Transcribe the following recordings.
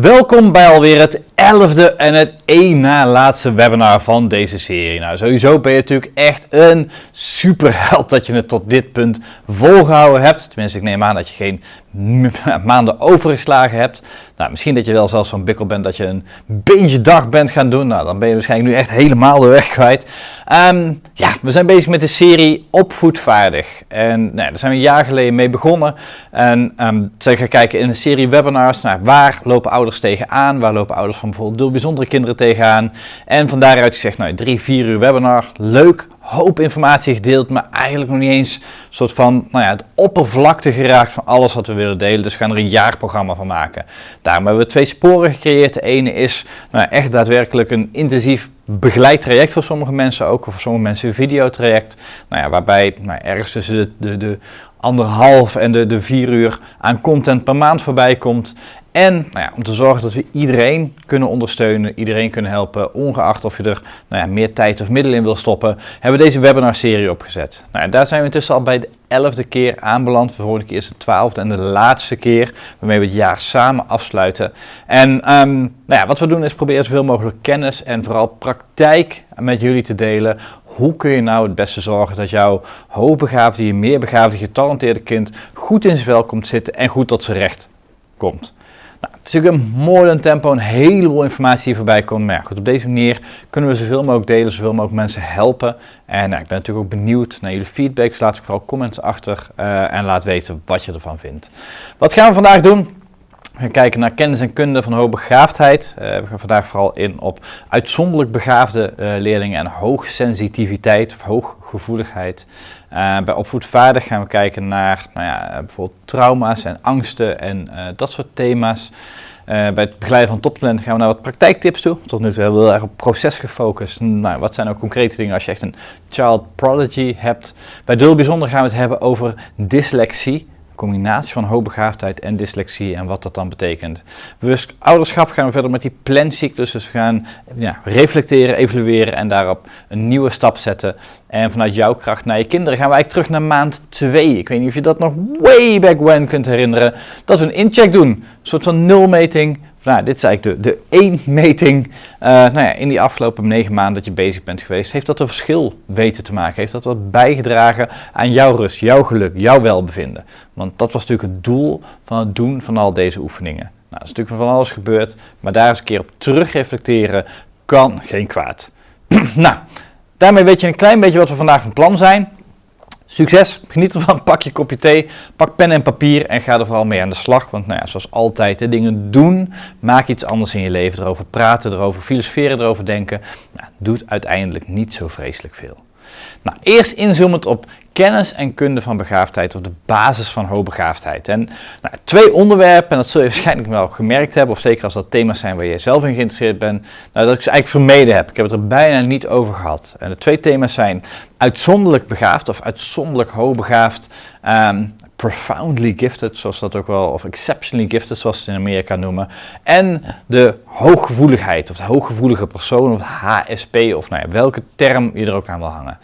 Welkom bij alweer het elfde en het één na laatste webinar van deze serie. Nou, sowieso ben je natuurlijk echt een superheld dat je het tot dit punt volgehouden hebt. Tenminste, ik neem aan dat je geen maanden overgeslagen hebt. Nou, misschien dat je wel zelfs zo'n bikkel bent dat je een binge dag bent gaan doen. Nou, dan ben je waarschijnlijk nu echt helemaal de weg kwijt. Ehm, ja, we zijn bezig met de serie Opvoedvaardig. En nou, daar zijn we een jaar geleden mee begonnen. En um, zijn gaan kijken in een serie webinars naar waar lopen ouders tegenaan. Waar lopen ouders van bijvoorbeeld bijzondere kinderen tegenaan. En van daaruit gezegd, nou, drie, vier uur webinar. Leuk, hoop informatie gedeeld, maar eigenlijk nog niet eens een soort van nou ja, het oppervlakte geraakt van alles wat we willen delen. Dus we gaan er een jaarprogramma van maken. Daarom hebben we twee sporen gecreëerd. De ene is nou, echt daadwerkelijk een intensief begeleid traject voor sommige mensen, ook voor sommige mensen een videotraject. Nou ja, waarbij nou, ergens tussen de, de, de anderhalf en de, de vier uur aan content per maand voorbij komt. En nou ja, om te zorgen dat we iedereen kunnen ondersteunen, iedereen kunnen helpen, ongeacht of je er nou ja, meer tijd of middelen in wil stoppen, hebben we deze webinar-serie opgezet. Nou, daar zijn we intussen al bij de elfde keer aanbeland. De vorige keer is de twaalfde en de laatste keer waarmee we het jaar samen afsluiten. En um, nou ja, wat we doen is proberen zoveel mogelijk kennis en vooral praktijk met jullie te delen hoe kun je nou het beste zorgen dat jouw hoogbegaafde, je meerbegaafde, getalenteerde kind goed in zijn vel komt zitten en goed tot zijn recht komt. Het is natuurlijk een mooi tempo, een heleboel informatie voorbij komt. Goed, op deze manier kunnen we zoveel mogelijk delen, zoveel mogelijk mensen helpen. En nou, ik ben natuurlijk ook benieuwd naar jullie feedback. Dus laat vooral comments achter uh, en laat weten wat je ervan vindt. Wat gaan we vandaag doen? We gaan kijken naar kennis en kunde van hoogbegaafdheid. Uh, we gaan vandaag vooral in op uitzonderlijk begaafde leerlingen en hoogsensitiviteit of hooggevoeligheid. Uh, bij opvoedvaardig gaan we kijken naar nou ja, bijvoorbeeld trauma's en angsten en dat soort thema's. bij het begeleiden van toptalenten gaan we naar wat praktijktips toe. Tot nu toe hebben we heel erg op proces gefocust. Nou, wat zijn nou concrete dingen als je echt een child prodigy hebt? Bij Dul Bijzonder gaan we het hebben over dyslexie combinatie van hoogbegaafdheid en dyslexie en wat dat dan betekent. Bewust ouderschap gaan we verder met die plancyclus, dus we gaan ja, reflecteren, evalueren en daarop een nieuwe stap zetten. En vanuit jouw kracht naar je kinderen gaan we eigenlijk terug naar maand 2. Ik weet niet of je dat nog way back when kunt herinneren, dat we een incheck doen, een soort van nulmeting nou, dit is eigenlijk de, de één meting uh, nou ja, in die afgelopen negen maanden dat je bezig bent geweest. Heeft dat een verschil weten te maken? Heeft dat wat bijgedragen aan jouw rust, jouw geluk, jouw welbevinden? Want dat was natuurlijk het doel van het doen van al deze oefeningen. Nou, er is natuurlijk van alles gebeurd, maar daar eens een keer op terugreflecteren kan geen kwaad. nou, daarmee weet je een klein beetje wat we vandaag van plan zijn. Succes, geniet ervan, pak je kopje thee, pak pen en papier en ga er vooral mee aan de slag. Want nou ja, zoals altijd, de dingen doen, maak iets anders in je leven, erover praten, erover filosoferen, erover denken, nou, doet uiteindelijk niet zo vreselijk veel. Nou, eerst inzoomend op kennis en kunde van begaafdheid, of de basis van hoogbegaafdheid. En nou, twee onderwerpen, en dat zul je waarschijnlijk wel gemerkt hebben, of zeker als dat thema's zijn waar je zelf in geïnteresseerd bent, nou, dat ik ze eigenlijk vermeden heb. Ik heb het er bijna niet over gehad. En de twee thema's zijn uitzonderlijk begaafd of uitzonderlijk hoogbegaafd. Um, profoundly gifted, zoals dat ook wel, of exceptionally gifted, zoals ze in Amerika noemen. En de hooggevoeligheid, of de hooggevoelige persoon, of HSP, of nou ja, welke term je er ook aan wil hangen.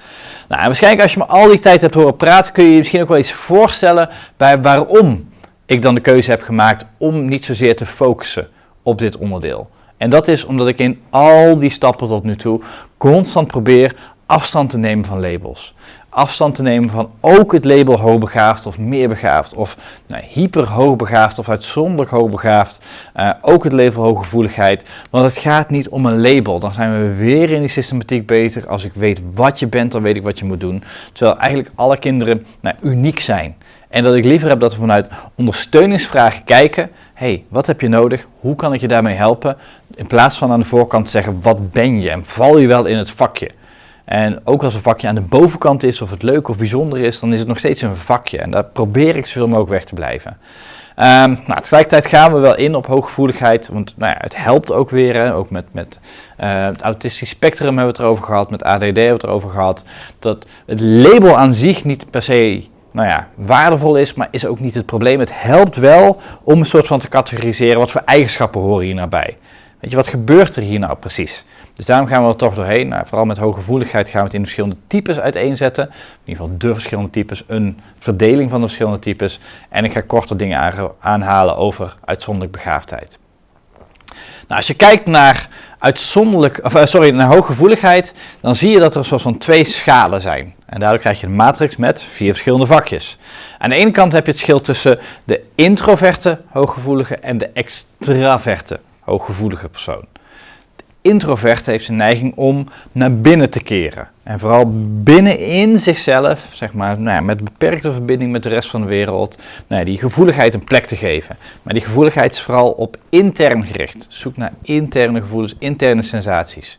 Nou, waarschijnlijk als je me al die tijd hebt horen praten, kun je je misschien ook wel iets voorstellen bij waarom ik dan de keuze heb gemaakt om niet zozeer te focussen op dit onderdeel. En dat is omdat ik in al die stappen tot nu toe constant probeer afstand te nemen van labels afstand te nemen van ook het label hoogbegaafd of meerbegaafd of nou, hyper hoogbegaafd of uitzonderlijk hoogbegaafd. Uh, ook het label hooggevoeligheid. Want het gaat niet om een label. Dan zijn we weer in die systematiek bezig. Als ik weet wat je bent, dan weet ik wat je moet doen. Terwijl eigenlijk alle kinderen nou, uniek zijn. En dat ik liever heb dat we vanuit ondersteuningsvragen kijken. hey, wat heb je nodig? Hoe kan ik je daarmee helpen? In plaats van aan de voorkant zeggen, wat ben je? En val je wel in het vakje? En ook als een vakje aan de bovenkant is, of het leuk of bijzonder is, dan is het nog steeds een vakje. En daar probeer ik zoveel mogelijk weg te blijven. Um, nou, tegelijkertijd gaan we wel in op hooggevoeligheid, want nou ja, het helpt ook weer. Hè, ook met, met uh, het autistisch spectrum hebben we het erover gehad, met ADD hebben we het erover gehad. Dat het label aan zich niet per se nou ja, waardevol is, maar is ook niet het probleem. Het helpt wel om een soort van te categoriseren wat voor eigenschappen horen hier nabij. Weet je, wat gebeurt er hier nou precies? Dus daarom gaan we er toch doorheen. Nou, vooral met hooggevoeligheid gaan we het in verschillende types uiteenzetten. In ieder geval de verschillende types, een verdeling van de verschillende types. En ik ga korte dingen aanhalen over uitzonderlijk begaafdheid. Nou, als je kijkt naar uitzonderlijk, of, eh, sorry, naar hooggevoeligheid, dan zie je dat er een soort van twee schalen zijn. En daardoor krijg je een matrix met vier verschillende vakjes. Aan de ene kant heb je het verschil tussen de introverte hooggevoelige en de extraverte hooggevoelige persoon introvert heeft een neiging om naar binnen te keren. En vooral binnenin zichzelf, zeg maar, nou ja, met beperkte verbinding met de rest van de wereld, nou ja, die gevoeligheid een plek te geven. Maar die gevoeligheid is vooral op intern gericht. Zoek naar interne gevoelens, interne sensaties.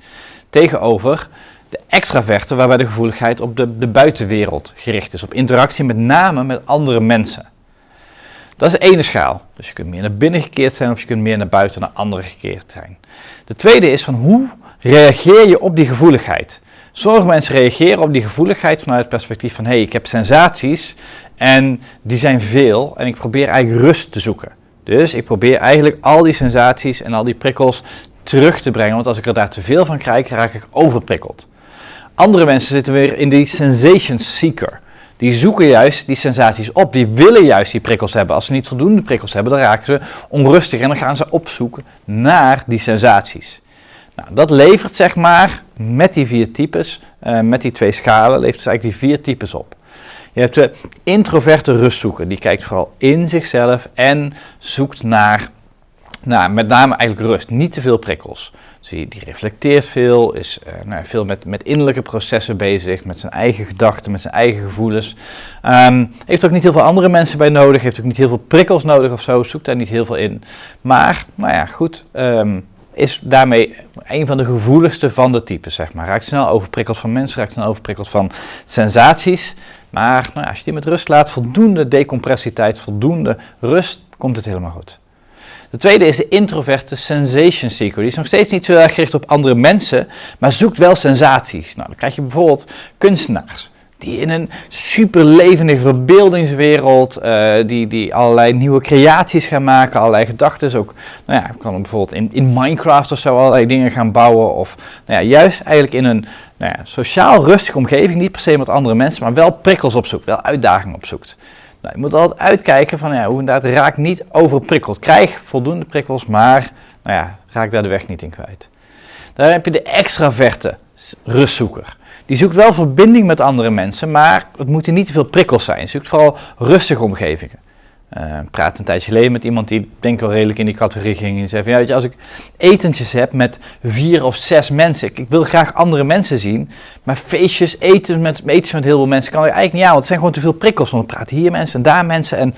Tegenover de extraverte, waarbij de gevoeligheid op de, de buitenwereld gericht is. Op interactie met name met andere mensen. Dat is de ene schaal. Dus je kunt meer naar binnen gekeerd zijn of je kunt meer naar buiten, naar anderen gekeerd zijn. De tweede is van hoe reageer je op die gevoeligheid? Sommige mensen reageren op die gevoeligheid vanuit het perspectief van hé, hey, ik heb sensaties en die zijn veel en ik probeer eigenlijk rust te zoeken. Dus ik probeer eigenlijk al die sensaties en al die prikkels terug te brengen, want als ik er daar te veel van krijg, raak ik overprikkeld. Andere mensen zitten weer in die sensation seeker. Die zoeken juist die sensaties op, die willen juist die prikkels hebben. Als ze niet voldoende prikkels hebben, dan raken ze onrustig en dan gaan ze opzoeken naar die sensaties. Nou, dat levert zeg maar met die vier types, uh, met die twee schalen, levert dus eigenlijk die vier types op. Je hebt de introverte rustzoeker, die kijkt vooral in zichzelf en zoekt naar, naar met name eigenlijk rust, niet te veel prikkels. Die, die reflecteert veel, is uh, nou, veel met, met innerlijke processen bezig, met zijn eigen gedachten, met zijn eigen gevoelens. Um, heeft ook niet heel veel andere mensen bij nodig, heeft ook niet heel veel prikkels nodig of zo, zoekt daar niet heel veel in. Maar, nou ja, goed, um, is daarmee een van de gevoeligste van de types, zeg maar. Raakt snel overprikkeld van mensen, raakt snel overprikkeld van sensaties. Maar nou als je die met rust laat, voldoende decompressietijd, voldoende rust, komt het helemaal goed. De tweede is de introverte sensation seeker. Die is nog steeds niet zo erg gericht op andere mensen, maar zoekt wel sensaties. Nou, dan krijg je bijvoorbeeld kunstenaars. Die in een super levendige verbeeldingswereld, uh, die, die allerlei nieuwe creaties gaan maken, allerlei gedachten. Ook, nou ja, kan bijvoorbeeld in, in Minecraft of zo allerlei dingen gaan bouwen. Of nou ja, juist eigenlijk in een nou ja, sociaal rustige omgeving, niet per se met andere mensen, maar wel prikkels opzoekt, wel uitdagingen opzoekt. Nou, je moet altijd uitkijken van ja, hoe inderdaad raak niet overprikkeld. Krijg voldoende prikkels, maar nou ja, raak daar de weg niet in kwijt. Dan heb je de extraverte rustzoeker. Die zoekt wel verbinding met andere mensen, maar het moeten niet te veel prikkels zijn. Zoekt vooral rustige omgevingen. Uh, praat een tijdje geleden met iemand die denk ik wel redelijk in die categorie ging. En zei ja, weet je, als ik etentjes heb met vier of zes mensen, ik, wil graag andere mensen zien, maar feestjes, eten met, etentjes met heel veel mensen kan ik eigenlijk niet aan, want het zijn gewoon te veel prikkels. Want dan praten hier mensen en daar mensen en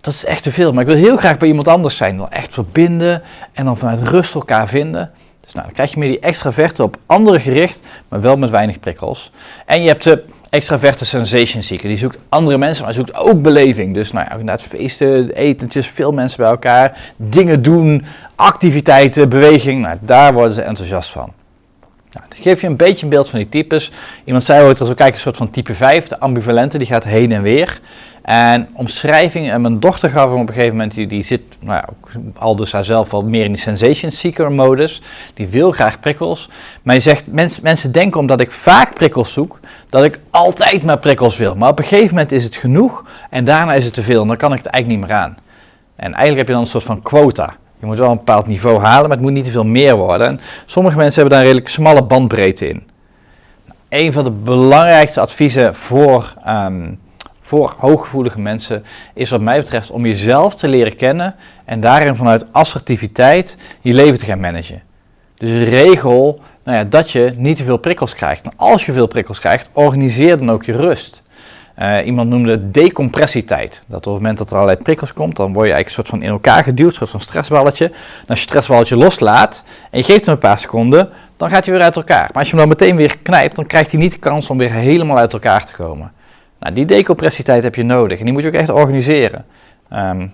dat is echt te veel. Maar ik wil heel graag bij iemand anders zijn, wil echt verbinden en dan vanuit rust elkaar vinden. Dus nou, dan krijg je meer die extraverte op anderen gericht, maar wel met weinig prikkels. En je hebt de extraverte sensation seeker. Die zoekt andere mensen, maar zoekt ook beleving. Dus nou ja, inderdaad feesten, etentjes, veel mensen bij elkaar, dingen doen, activiteiten, beweging. Nou, daar worden ze enthousiast van. Geeft je een beetje een beeld van die types. Iemand zei ooit, als we kijken, een soort van type 5, de ambivalente, die gaat heen en weer. En omschrijving, en mijn dochter gaf hem op een gegeven moment, die, zit nou ja, al dus zelf wel meer in die sensation seeker modus. Die wil graag prikkels. Maar je zegt, mens, mensen denken omdat ik vaak prikkels zoek, dat ik altijd maar prikkels wil. Maar op een gegeven moment is het genoeg en daarna is het te veel en dan kan ik het eigenlijk niet meer aan. En eigenlijk heb je dan een soort van quota. Je moet wel een bepaald niveau halen, maar het moet niet te veel meer worden. En sommige mensen hebben daar een redelijk smalle bandbreedte in. Een van de belangrijkste adviezen voor um, voor hooggevoelige mensen is wat mij betreft om jezelf te leren kennen en daarin vanuit assertiviteit je leven te gaan managen. Dus regel nou ja, dat je niet te veel prikkels krijgt. Als je veel prikkels krijgt, organiseer dan ook je rust. Uh, iemand noemde decompressietijd. Dat op het moment dat er allerlei prikkels komt, dan word je eigenlijk een soort van in elkaar geduwd, een soort van stressballetje. Als je stressballetje loslaat en je geeft hem een paar seconden, dan gaat hij weer uit elkaar. Maar als je hem dan meteen weer knijpt, dan krijgt hij niet de kans om weer helemaal uit elkaar te komen. Nou, die decompressietijd heb je nodig en die moet je ook echt organiseren. Um,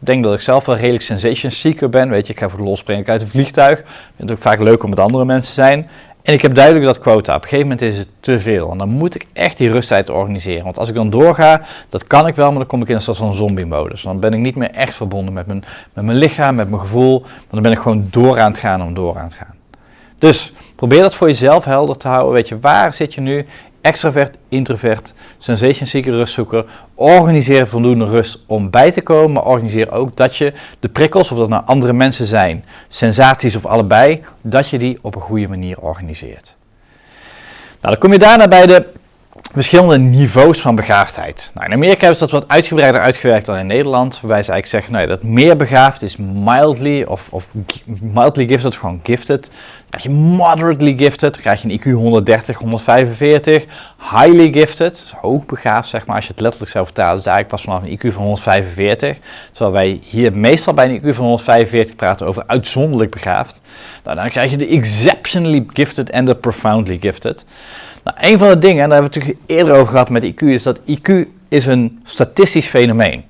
ik denk dat ik zelf wel redelijk sensation seeker ben. Weet je, ik ga voor de uit een vliegtuig. Ik vind het ook vaak leuk om met andere mensen te zijn. En ik heb duidelijk dat quota. Op een gegeven moment is het te veel. En dan moet ik echt die rusttijd organiseren. Want als ik dan doorga, dat kan ik wel, maar dan kom ik in een soort van zombie-modus. Dan ben ik niet meer echt verbonden met mijn, met mijn lichaam, met mijn gevoel. Maar dan ben ik gewoon door aan het gaan om door aan het gaan. Dus probeer dat voor jezelf helder te houden. Weet je, waar zit je nu extravert, introvert, sensation seeker, rustzoeker. Organiseer voldoende rust om bij te komen, maar organiseer ook dat je de prikkels, of dat nou andere mensen zijn, sensaties of allebei, dat je die op een goede manier organiseert. Nou, dan kom je daarna bij de verschillende niveaus van begaafdheid. Nou, in Amerika hebben ze dat wat uitgebreider uitgewerkt dan in Nederland, waarbij ze eigenlijk zeggen nou, dat meer begaafd is mildly of, of mildly gifted, gewoon gifted. Krijg je moderately gifted, dan krijg je een IQ 130, 145. Highly gifted, dus hoogbegaafd zeg maar, als je het letterlijk zou vertalen, is eigenlijk pas vanaf een IQ van 145. Terwijl wij hier meestal bij een IQ van 145 praten over uitzonderlijk begaafd. Nou, dan krijg je de exceptionally gifted en de profoundly gifted. Nou, een van de dingen, en daar hebben we het natuurlijk eerder over gehad met IQ, is dat IQ is een statistisch fenomeen.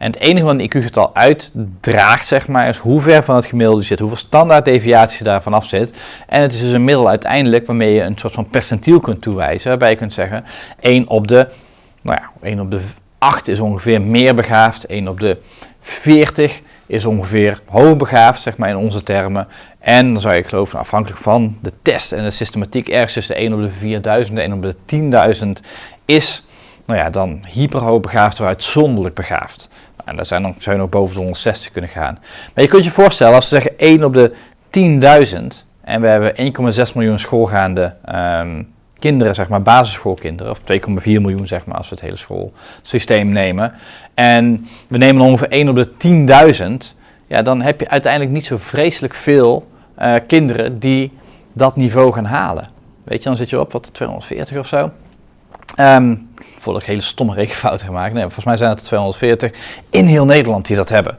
En het enige wat een IQ-getal uitdraagt, zeg maar, is hoe ver van het gemiddelde zit, hoeveel standaarddeviatie daarvan af zit. En het is dus een middel uiteindelijk waarmee je een soort van percentiel kunt toewijzen, waarbij je kunt zeggen 1 op de, nou ja, 1 op de 8 is ongeveer meer begaafd, 1 op de 40 is ongeveer hoogbegaafd, zeg maar in onze termen. En dan zou je geloven, afhankelijk van de test en de systematiek, ergens tussen de 1 op de 4000 en 1 op de 10.000 is, nou ja, dan hyperhoogbegaafd of uitzonderlijk begaafd. En daar zijn dan, zou je nog boven de 160 kunnen gaan. Maar je kunt je voorstellen, als we zeggen 1 op de 10.000 en we hebben 1,6 miljoen schoolgaande um, kinderen, zeg maar basisschoolkinderen, of 2,4 miljoen zeg maar als we het hele schoolsysteem nemen. En we nemen ongeveer 1 op de 10.000, ja dan heb je uiteindelijk niet zo vreselijk veel uh, kinderen die dat niveau gaan halen. Weet je, dan zit je op wat 240 of zo. Um, voordat ik hele stomme rekenfouten gemaakt. Nee, volgens mij zijn het er 240 in heel Nederland die dat hebben.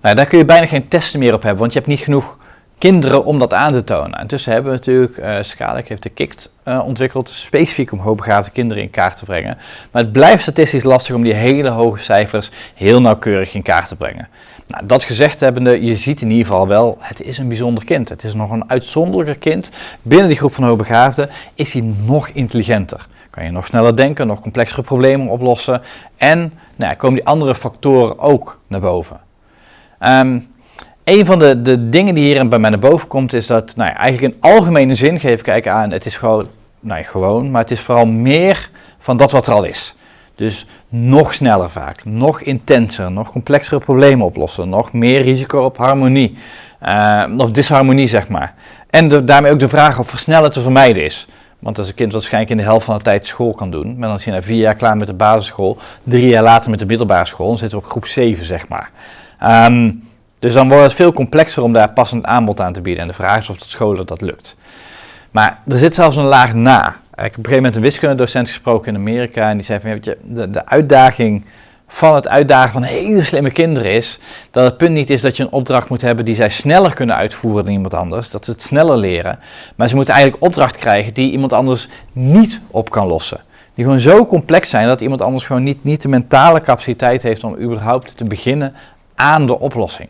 Nou, daar kun je bijna geen testen meer op hebben, want je hebt niet genoeg kinderen om dat aan te tonen. Intussen hebben we natuurlijk, uh, heeft de KICT uh, ontwikkeld, specifiek om hoogbegaafde kinderen in kaart te brengen. Maar het blijft statistisch lastig om die hele hoge cijfers heel nauwkeurig in kaart te brengen. Nou, dat gezegd hebbende, je ziet in ieder geval wel, het is een bijzonder kind. Het is nog een uitzonderlijker kind. Binnen die groep van hoogbegaafden is hij nog intelligenter. Kan je nog sneller denken, nog complexere problemen oplossen. En nou, komen die andere factoren ook naar boven. Um, een van de, de dingen die hier bij mij naar boven komt, is dat nou ja, eigenlijk in algemene zin geef ik aan, het is gewoon, nou ja, gewoon, maar het is vooral meer van dat wat er al is. Dus nog sneller vaak, nog intenser, nog complexere problemen oplossen, nog meer risico op harmonie, uh, of disharmonie zeg maar. En daarmee ook de vraag of versnellen te vermijden is. Want als een kind waarschijnlijk in de helft van de tijd school kan doen, maar dan is hij na vier jaar klaar met de basisschool, drie jaar later met de middelbare school, dan zitten we op groep 7 zeg maar. Um, dus dan wordt het veel complexer om daar passend aanbod aan te bieden. En de vraag is of de scholen dat lukt. Maar er zit zelfs een laag na. Ik heb op een gegeven moment een wiskundedocent gesproken in Amerika en die zei van, je, de uitdaging van het uitdagen van hele slimme kinderen is dat het punt niet is dat je een opdracht moet hebben die zij sneller kunnen uitvoeren dan iemand anders, dat ze het sneller leren, maar ze moeten eigenlijk opdracht krijgen die iemand anders niet op kan lossen. Die gewoon zo complex zijn dat iemand anders gewoon niet, niet de mentale capaciteit heeft om überhaupt te beginnen aan de oplossing.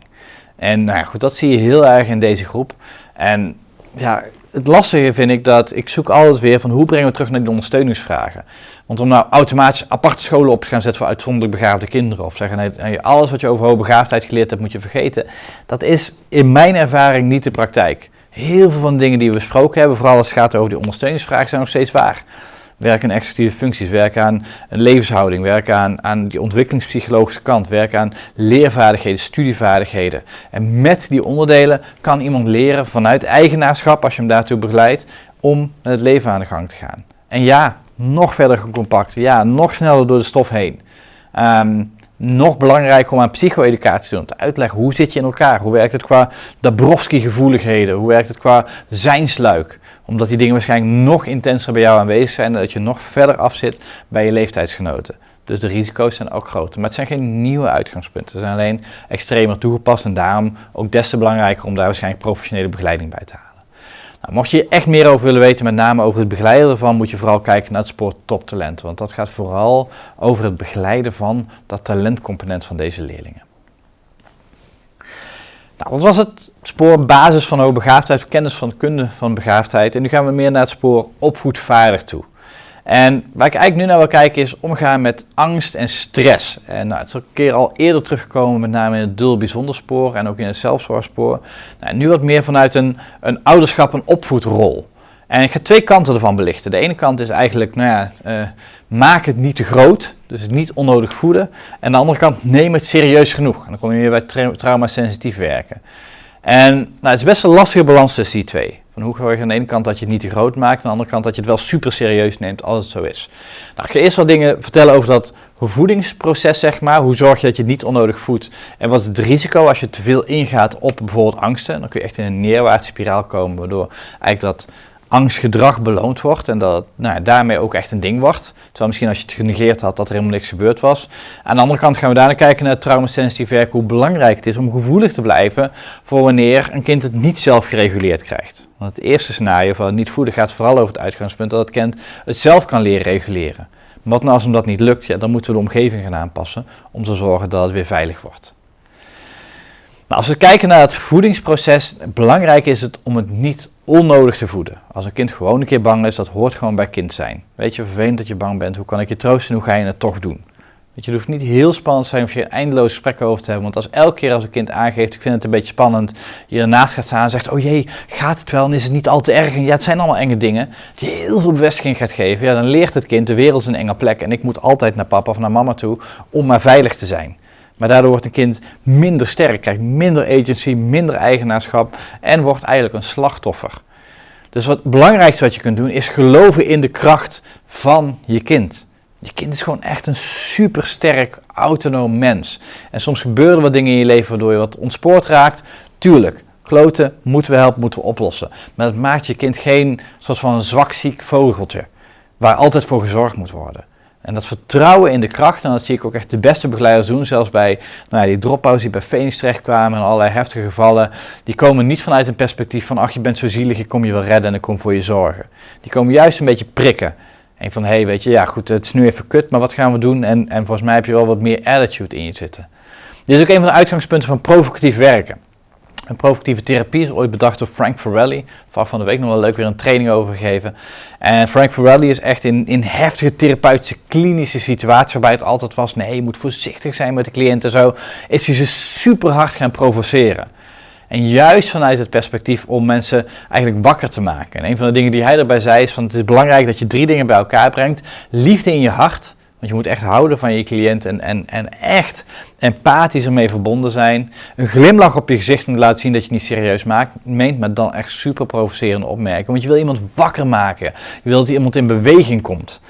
En nou ja, goed, dat zie je heel erg in deze groep. En ja, het lastige vind ik dat ik zoek altijd weer van hoe brengen we terug naar die ondersteuningsvragen. Want om nou automatisch aparte scholen op te gaan zetten voor uitzonderlijk begaafde kinderen of zeggen nee, alles wat je over hoogbegaafdheid geleerd hebt moet je vergeten. Dat is in mijn ervaring niet de praktijk. Heel veel van de dingen die we besproken hebben, vooral als het gaat over die ondersteuningsvragen, zijn nog steeds waar. Werk aan executieve functies, werk aan een levenshouding, werk aan, aan die ontwikkelingspsychologische kant, werk aan leervaardigheden, studievaardigheden. En met die onderdelen kan iemand leren vanuit eigenaarschap, als je hem daartoe begeleidt, om met het leven aan de gang te gaan. En ja, nog verder compact, ja, nog sneller door de stof heen. Um, nog belangrijker om aan psycho-educatie te doen, te uitleggen hoe zit je in elkaar, hoe werkt het qua Dabrowski-gevoeligheden, hoe werkt het qua zijnsluik omdat die dingen waarschijnlijk nog intenser bij jou aanwezig zijn en dat je nog verder af zit bij je leeftijdsgenoten. Dus de risico's zijn ook groter. Maar het zijn geen nieuwe uitgangspunten. Ze zijn alleen extremer toegepast en daarom ook des te belangrijker om daar waarschijnlijk professionele begeleiding bij te halen. Nou, mocht je echt meer over willen weten, met name over het begeleiden ervan, moet je vooral kijken naar het spoor toptalent. Want dat gaat vooral over het begeleiden van dat talentcomponent van deze leerlingen. Nou, wat was het spoor basis van hoogbegaafdheid, kennis van kunde van begaafdheid. En nu gaan we meer naar het spoor opvoedvaardig toe. En waar ik eigenlijk nu naar wil kijken is omgaan met angst en stress. En nou, het is een keer al eerder teruggekomen, met name in het dul bijzonder spoor en ook in het zelfzorgspoor. Nou, nu wat meer vanuit een, een ouderschap- en opvoedrol. En ik ga twee kanten ervan belichten. De ene kant is eigenlijk, nou ja, uh, maak het niet te groot, dus niet onnodig voeden. En de andere kant, neem het serieus genoeg. En dan kom je weer bij tra traumasensitief werken. En nou, het is best een lastige balans tussen die twee. Van hoe zorg je aan de ene kant dat je het niet te groot maakt, aan de andere kant dat je het wel super serieus neemt als het zo is. Nou, ik ga eerst wat dingen vertellen over dat voedingsproces, zeg maar. Hoe zorg je dat je niet onnodig voedt? En wat is het risico als je te veel ingaat op bijvoorbeeld angsten? Dan kun je echt in een neerwaartse spiraal komen, waardoor eigenlijk dat angstgedrag beloond wordt en dat nou, daarmee ook echt een ding wordt. Terwijl misschien als je het genegeerd had dat er helemaal niks gebeurd was. Aan de andere kant gaan we daarna kijken naar het traumasensitief werk, hoe belangrijk het is om gevoelig te blijven voor wanneer een kind het niet zelf gereguleerd krijgt. Want het eerste scenario van niet voeden gaat vooral over het uitgangspunt dat het kind het zelf kan leren reguleren. Maar wat nou als hem dat niet lukt, ja, dan moeten we de omgeving gaan aanpassen om te zorgen dat het weer veilig wordt. Als we kijken naar het voedingsproces, belangrijk is het om het niet onnodig te voeden. Als een kind gewoon een keer bang is, dat hoort gewoon bij kind zijn. Weet je, vervelend dat je bang bent, hoe kan ik je troosten en hoe ga je het toch doen? Weet je, hoeft niet heel spannend te zijn of je eindeloos gesprek over te hebben. Want als elke keer als een kind aangeeft, ik vind het een beetje spannend, je ernaast gaat staan en zegt, oh jee, gaat het wel en is het niet al te erg? En ja, het zijn allemaal enge dingen, die heel veel bevestiging gaat geven. Ja, dan leert het kind, de wereld is een enge plek en ik moet altijd naar papa of naar mama toe om maar veilig te zijn. Maar daardoor wordt een kind minder sterk, krijgt minder agency, minder eigenaarschap en wordt eigenlijk een slachtoffer. Dus wat het belangrijkste wat je kunt doen is geloven in de kracht van je kind. Je kind is gewoon echt een supersterk, autonoom mens. En soms gebeuren wat dingen in je leven waardoor je wat ontspoord raakt. Tuurlijk, kloten moeten we helpen, moeten we oplossen. Maar dat maakt je kind geen soort van zwak ziek vogeltje. Waar altijd voor gezorgd moet worden. En dat vertrouwen in de kracht, en dat zie ik ook echt de beste begeleiders doen, zelfs bij nou ja, die drop-outs die bij Phoenix terechtkwamen en allerlei heftige gevallen, die komen niet vanuit een perspectief van, ach je bent zo zielig, ik kom je wel redden en ik kom voor je zorgen. Die komen juist een beetje prikken. En van, hé hey, weet je, ja goed, het is nu even kut, maar wat gaan we doen? En, en volgens mij heb je wel wat meer attitude in je zitten. Dit is ook een van de uitgangspunten van provocatief werken. Een provocatieve therapie is ooit bedacht door Frank Farrelly. Vaak van de week nog wel leuk weer een training over gegeven. En Frank Farrelly is echt in, in heftige therapeutische klinische situaties waarbij het altijd was, nee je moet voorzichtig zijn met de cliënt en zo, is hij ze super hard gaan provoceren. En juist vanuit het perspectief om mensen eigenlijk wakker te maken. En een van de dingen die hij erbij zei is van het is belangrijk dat je drie dingen bij elkaar brengt. Liefde in je hart, want je moet echt houden van je cliënt en, en, en echt empathisch ermee verbonden zijn. Een glimlach op je gezicht moet laten zien dat je het niet serieus maakt, meent, maar dan echt super provocerende opmerkingen. Want je wil iemand wakker maken. Je wil dat iemand in beweging komt.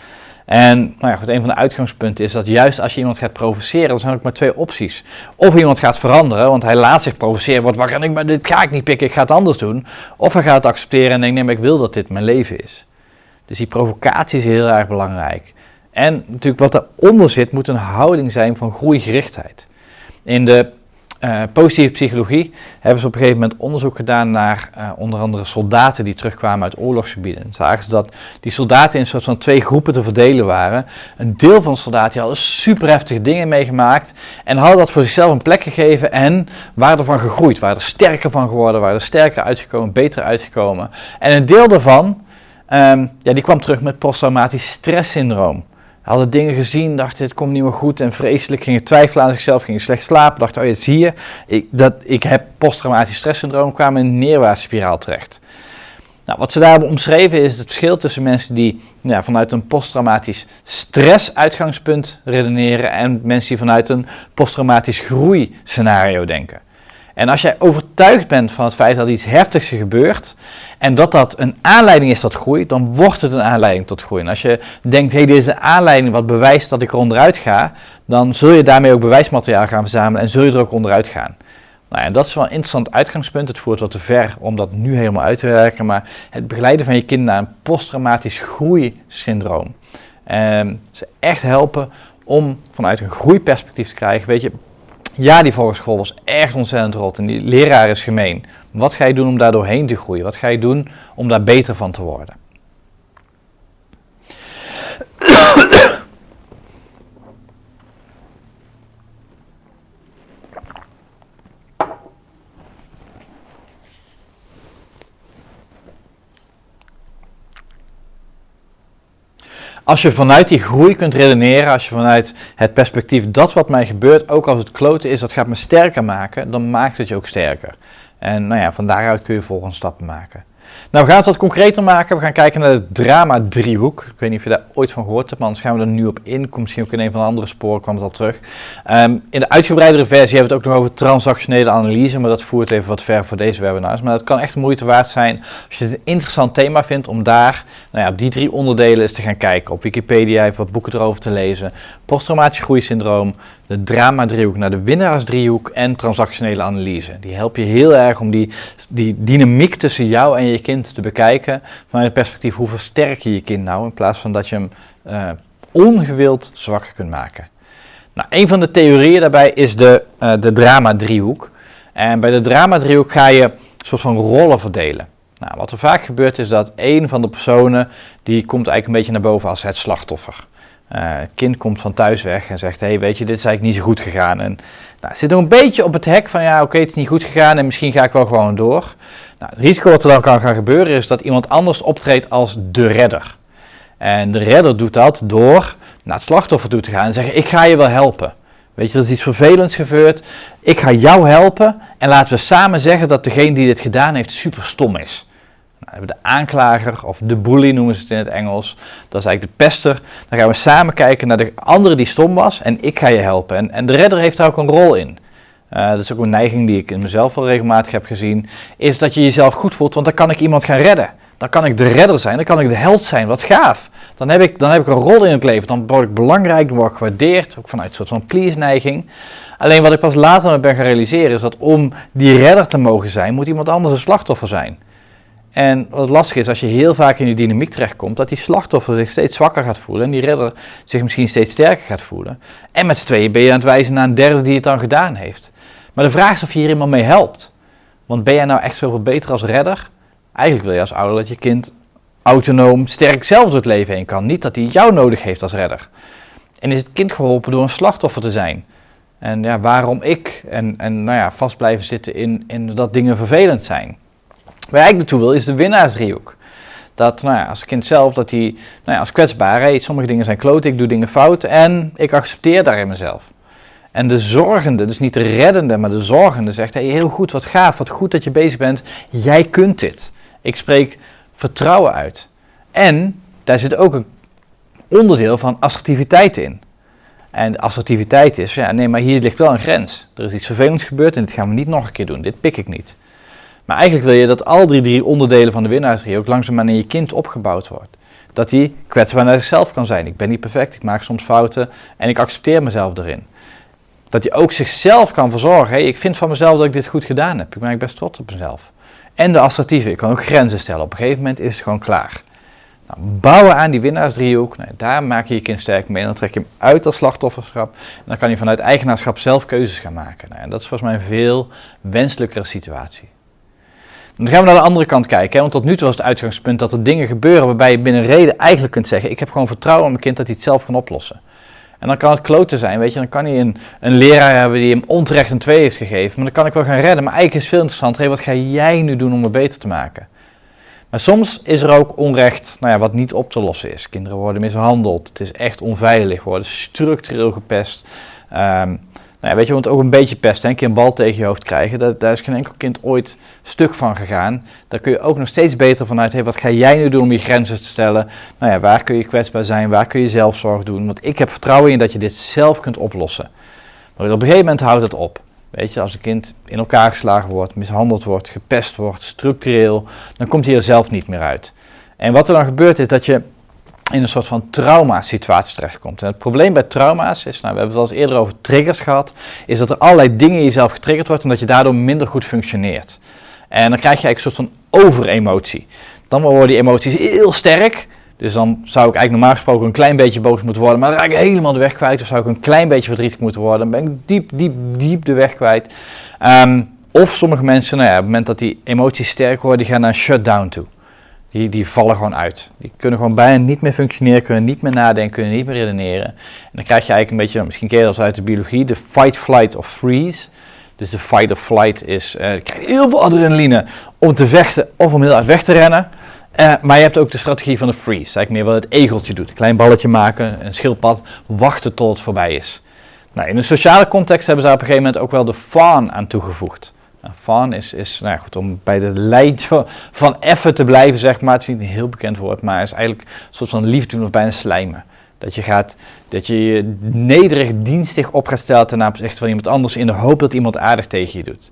En nou ja, goed, een van de uitgangspunten is dat juist als je iemand gaat provoceren, dan zijn er ook maar twee opties. Of iemand gaat veranderen, want hij laat zich provoceren, wordt wakker en ik, maar dit ga ik niet pikken, ik ga het anders doen. Of hij gaat het accepteren en denkt, nee, maar ik wil dat dit mijn leven is. Dus die provocatie is heel erg belangrijk. En natuurlijk wat eronder zit, moet een houding zijn van groeigerichtheid. In de uh, positieve psychologie hebben ze op een gegeven moment onderzoek gedaan naar uh, onder andere soldaten die terugkwamen uit oorlogsgebieden. Zagen ze dat die soldaten in een soort van twee groepen te verdelen waren. Een deel van de soldaten hadden super heftige dingen meegemaakt en hadden dat voor zichzelf een plek gegeven en waren ervan gegroeid, waren er sterker van geworden, waren er sterker uitgekomen, beter uitgekomen. En een deel daarvan, um, ja, die kwam terug met posttraumatisch stresssyndroom hadden dingen gezien, dachten het komt niet meer goed en vreselijk, gingen twijfelen aan zichzelf, gingen slecht slapen, dachten, oh ja, zie je, ik, dat, ik heb posttraumatisch stresssyndroom, kwamen in een neerwaartse spiraal terecht. Nou, wat ze daar hebben omschreven is het verschil tussen mensen die vanuit een posttraumatisch stressuitgangspunt redeneren en mensen die vanuit een posttraumatisch groeiscenario denken. En als jij overtuigd bent van het feit dat iets heftigs gebeurt en dat dat een aanleiding is tot groei, dan wordt het een aanleiding tot groei. En als je denkt, hé, hey, dit is aanleiding wat bewijst dat ik er onderuit ga, dan zul je daarmee ook bewijsmateriaal gaan verzamelen en zul je er ook onderuit gaan. Nou ja, dat is wel een interessant uitgangspunt. Het voert wat te ver om dat nu helemaal uit te werken, maar het begeleiden van je kind naar een posttraumatisch groeisyndroom. En ze echt helpen om vanuit een groeiperspectief te krijgen, weet je, ja, die volgsschool was echt ontzettend rot en die leraar is gemeen. Wat ga je doen om daar doorheen te groeien? Wat ga je doen om daar beter van te worden? Als je vanuit die groei kunt redeneren, als je vanuit het perspectief dat wat mij gebeurt, ook als het kloten is, dat gaat me sterker maken, dan maakt het je ook sterker. En nou ja, van daaruit kun je volgende stappen maken. Nou, we gaan het wat concreter maken. We gaan kijken naar de drama-driehoek. Ik weet niet of je daar ooit van gehoord hebt, maar anders gaan we er nu op in. Komt misschien ook in een van de andere sporen, kwam het al terug. Ehm, in de uitgebreidere versie hebben we het ook nog over transactionele analyse, maar dat voert even wat ver voor deze webinars. Maar het kan echt moeite waard zijn als je het een interessant thema vindt om daar, nou ja, op die drie onderdelen eens te gaan kijken. Op Wikipedia even wat boeken erover te lezen. Posttraumatisch groeisyndroom, de drama-driehoek naar de winnaarsdriehoek en transactionele analyse. Die help je heel erg om die, die dynamiek tussen jou en je kind te bekijken vanuit het perspectief hoe versterk je je kind nou in plaats van dat je hem uh, ongewild zwakker kunt maken. Nou, een van de theorieën daarbij is de, uh, de drama-driehoek. En bij de drama-driehoek ga je een soort van rollen verdelen. Nou, wat er vaak gebeurt is dat een van de personen, die komt eigenlijk een beetje naar boven als het slachtoffer. Uh, kind komt van thuis weg en zegt, hey, weet je, dit is eigenlijk niet zo goed gegaan. En nou, zit nog een beetje op het hek van, ja, oké, het is niet goed gegaan en misschien ga ik wel gewoon door. Nou, het risico wat er dan kan gaan gebeuren is dat iemand anders optreedt als de redder. En de redder doet dat door naar het slachtoffer toe te gaan en zeggen, ik ga je wel helpen. Weet je, er is iets vervelends gebeurd, ik ga jou helpen en laten we samen zeggen dat degene die dit gedaan heeft super stom is. Nou, de aanklager of de bully noemen ze het in het Engels. Dat is eigenlijk de pester. Dan gaan we samen kijken naar de andere die stom was en ik ga je helpen. En, en de redder heeft daar ook een rol in. Uh, dat is ook een neiging die ik in mezelf wel regelmatig heb gezien. Is dat je jezelf goed voelt, want dan kan ik iemand gaan redden. Dan kan ik de redder zijn, dan kan ik de held zijn. Wat gaaf. Dan heb ik, dan heb ik een rol in het leven. Dan word ik belangrijk, dan word ik gewaardeerd. Ook vanuit een soort van please-neiging. Alleen wat ik pas later ben gaan realiseren is dat om die redder te mogen zijn, moet iemand anders een slachtoffer zijn. En wat lastig is, als je heel vaak in die dynamiek terechtkomt, dat die slachtoffer zich steeds zwakker gaat voelen en die redder zich misschien steeds sterker gaat voelen. En met z'n tweeën ben je aan het wijzen naar een derde die het dan gedaan heeft. Maar de vraag is of je hier iemand mee helpt. Want ben jij nou echt zoveel beter als redder? Eigenlijk wil je als ouder dat je kind autonoom, sterk zelf door het leven heen kan. Niet dat hij jou nodig heeft als redder. En is het kind geholpen door een slachtoffer te zijn? En ja, waarom ik? En, en nou ja, vast blijven zitten in, in dat dingen vervelend zijn. Waar ik naartoe wil is de winnaarsdriehoek. Dat nou ja, als kind zelf, dat hij nou ja, als kwetsbaar, sommige dingen zijn kloot, ik doe dingen fout en ik accepteer daarin mezelf. En de zorgende, dus niet de reddende, maar de zorgende zegt, hey, heel goed, wat gaaf, wat goed dat je bezig bent, jij kunt dit. Ik spreek vertrouwen uit. En daar zit ook een onderdeel van assertiviteit in. En assertiviteit is, ja, nee, maar hier ligt wel een grens. Er is iets vervelends gebeurd en dit gaan we niet nog een keer doen. Dit pik ik niet. Maar eigenlijk wil je dat al die drie onderdelen van de winnaarsdrie ook langzaamaan in je kind opgebouwd wordt. Dat hij kwetsbaar naar zichzelf kan zijn. Ik ben niet perfect, ik maak soms fouten en ik accepteer mezelf erin. Dat hij ook zichzelf kan verzorgen. Ik vind van mezelf dat ik dit goed gedaan heb. Ik ben best trots op mezelf. En de assertieve, ik kan ook grenzen stellen. Op een gegeven moment is het gewoon klaar. Nou, bouwen aan die winnaarsdriehoek, nou, daar maak je je kind sterk mee. Dan trek je hem uit als slachtofferschap. En dan kan je vanuit eigenaarschap zelf keuzes gaan maken. Nou, en dat is volgens mij een veel wenselijkere situatie. Dan gaan we naar de andere kant kijken, hè, want tot nu toe was het uitgangspunt dat er dingen gebeuren waarbij je binnen reden eigenlijk kunt zeggen, ik heb gewoon vertrouwen in mijn kind dat hij het zelf kan oplossen. En dan kan het kloten zijn, weet je, dan kan hij een, een leraar hebben die hem onterecht een 2 heeft gegeven, maar dan kan ik wel gaan redden. Maar eigenlijk is het veel interessanter, wat ga jij nu doen om het beter te maken? Maar soms is er ook onrecht nou ja, wat niet op te lossen is. Kinderen worden mishandeld, het is echt onveilig, worden structureel gepest. Um, nou weet je, want ook een beetje pest, een keer een bal tegen je hoofd krijgen, daar is geen enkel kind ooit stuk van gegaan. Daar kun je ook nog steeds beter vanuit, wat ga jij nu doen om je grenzen te stellen? Nou ja, waar kun je kwetsbaar zijn, waar kun je zelfzorg doen? Want ik heb vertrouwen in dat je dit zelf kunt oplossen. Maar op een gegeven moment houdt het op. Weet je, als een kind in elkaar geslagen wordt, mishandeld wordt, gepest wordt, structureel, dan komt hij er zelf niet meer uit. En wat er dan gebeurt is dat je in een soort van trauma-situatie terechtkomt. En het probleem bij trauma's is, nou, we hebben het al eens eerder over triggers gehad, is dat er allerlei dingen in jezelf getriggerd wordt en dat je daardoor minder goed functioneert. En dan krijg je eigenlijk een soort van overemotie. Dan worden die emoties heel sterk, dus dan zou ik eigenlijk normaal gesproken een klein beetje boos moeten worden, maar dan raak ik helemaal de weg kwijt. Of zou ik een klein beetje verdrietig moeten worden, dan ben ik diep, diep, diep de weg kwijt. Um, of sommige mensen, nou ja, op het moment dat die emoties sterk worden, die gaan naar een shutdown toe. Die, die vallen gewoon uit. Die kunnen gewoon bijna niet meer functioneren, kunnen niet meer nadenken, kunnen niet meer redeneren. En dan krijg je eigenlijk een beetje, misschien ken je dat uit de biologie, de fight, flight of freeze. Dus de fight of flight is, uh, je krijgt heel veel adrenaline om te vechten of om heel hard weg te rennen. Uh, maar je hebt ook de strategie van de freeze, eigenlijk meer wat het egeltje doet. Een klein balletje maken, een schildpad, wachten tot het voorbij is. Nou, in een sociale context hebben ze op een gegeven moment ook wel de fawn aan toegevoegd. Nou, is, is nou goed, om bij de lijn van effen te blijven, zeg maar. Het is niet een heel bekend woord, maar is eigenlijk een soort van liefde doen of bijna slijmen. Dat je, gaat, dat je je nederig dienstig op gaat stellen ten opzichte van iemand anders in de hoop dat iemand aardig tegen je doet.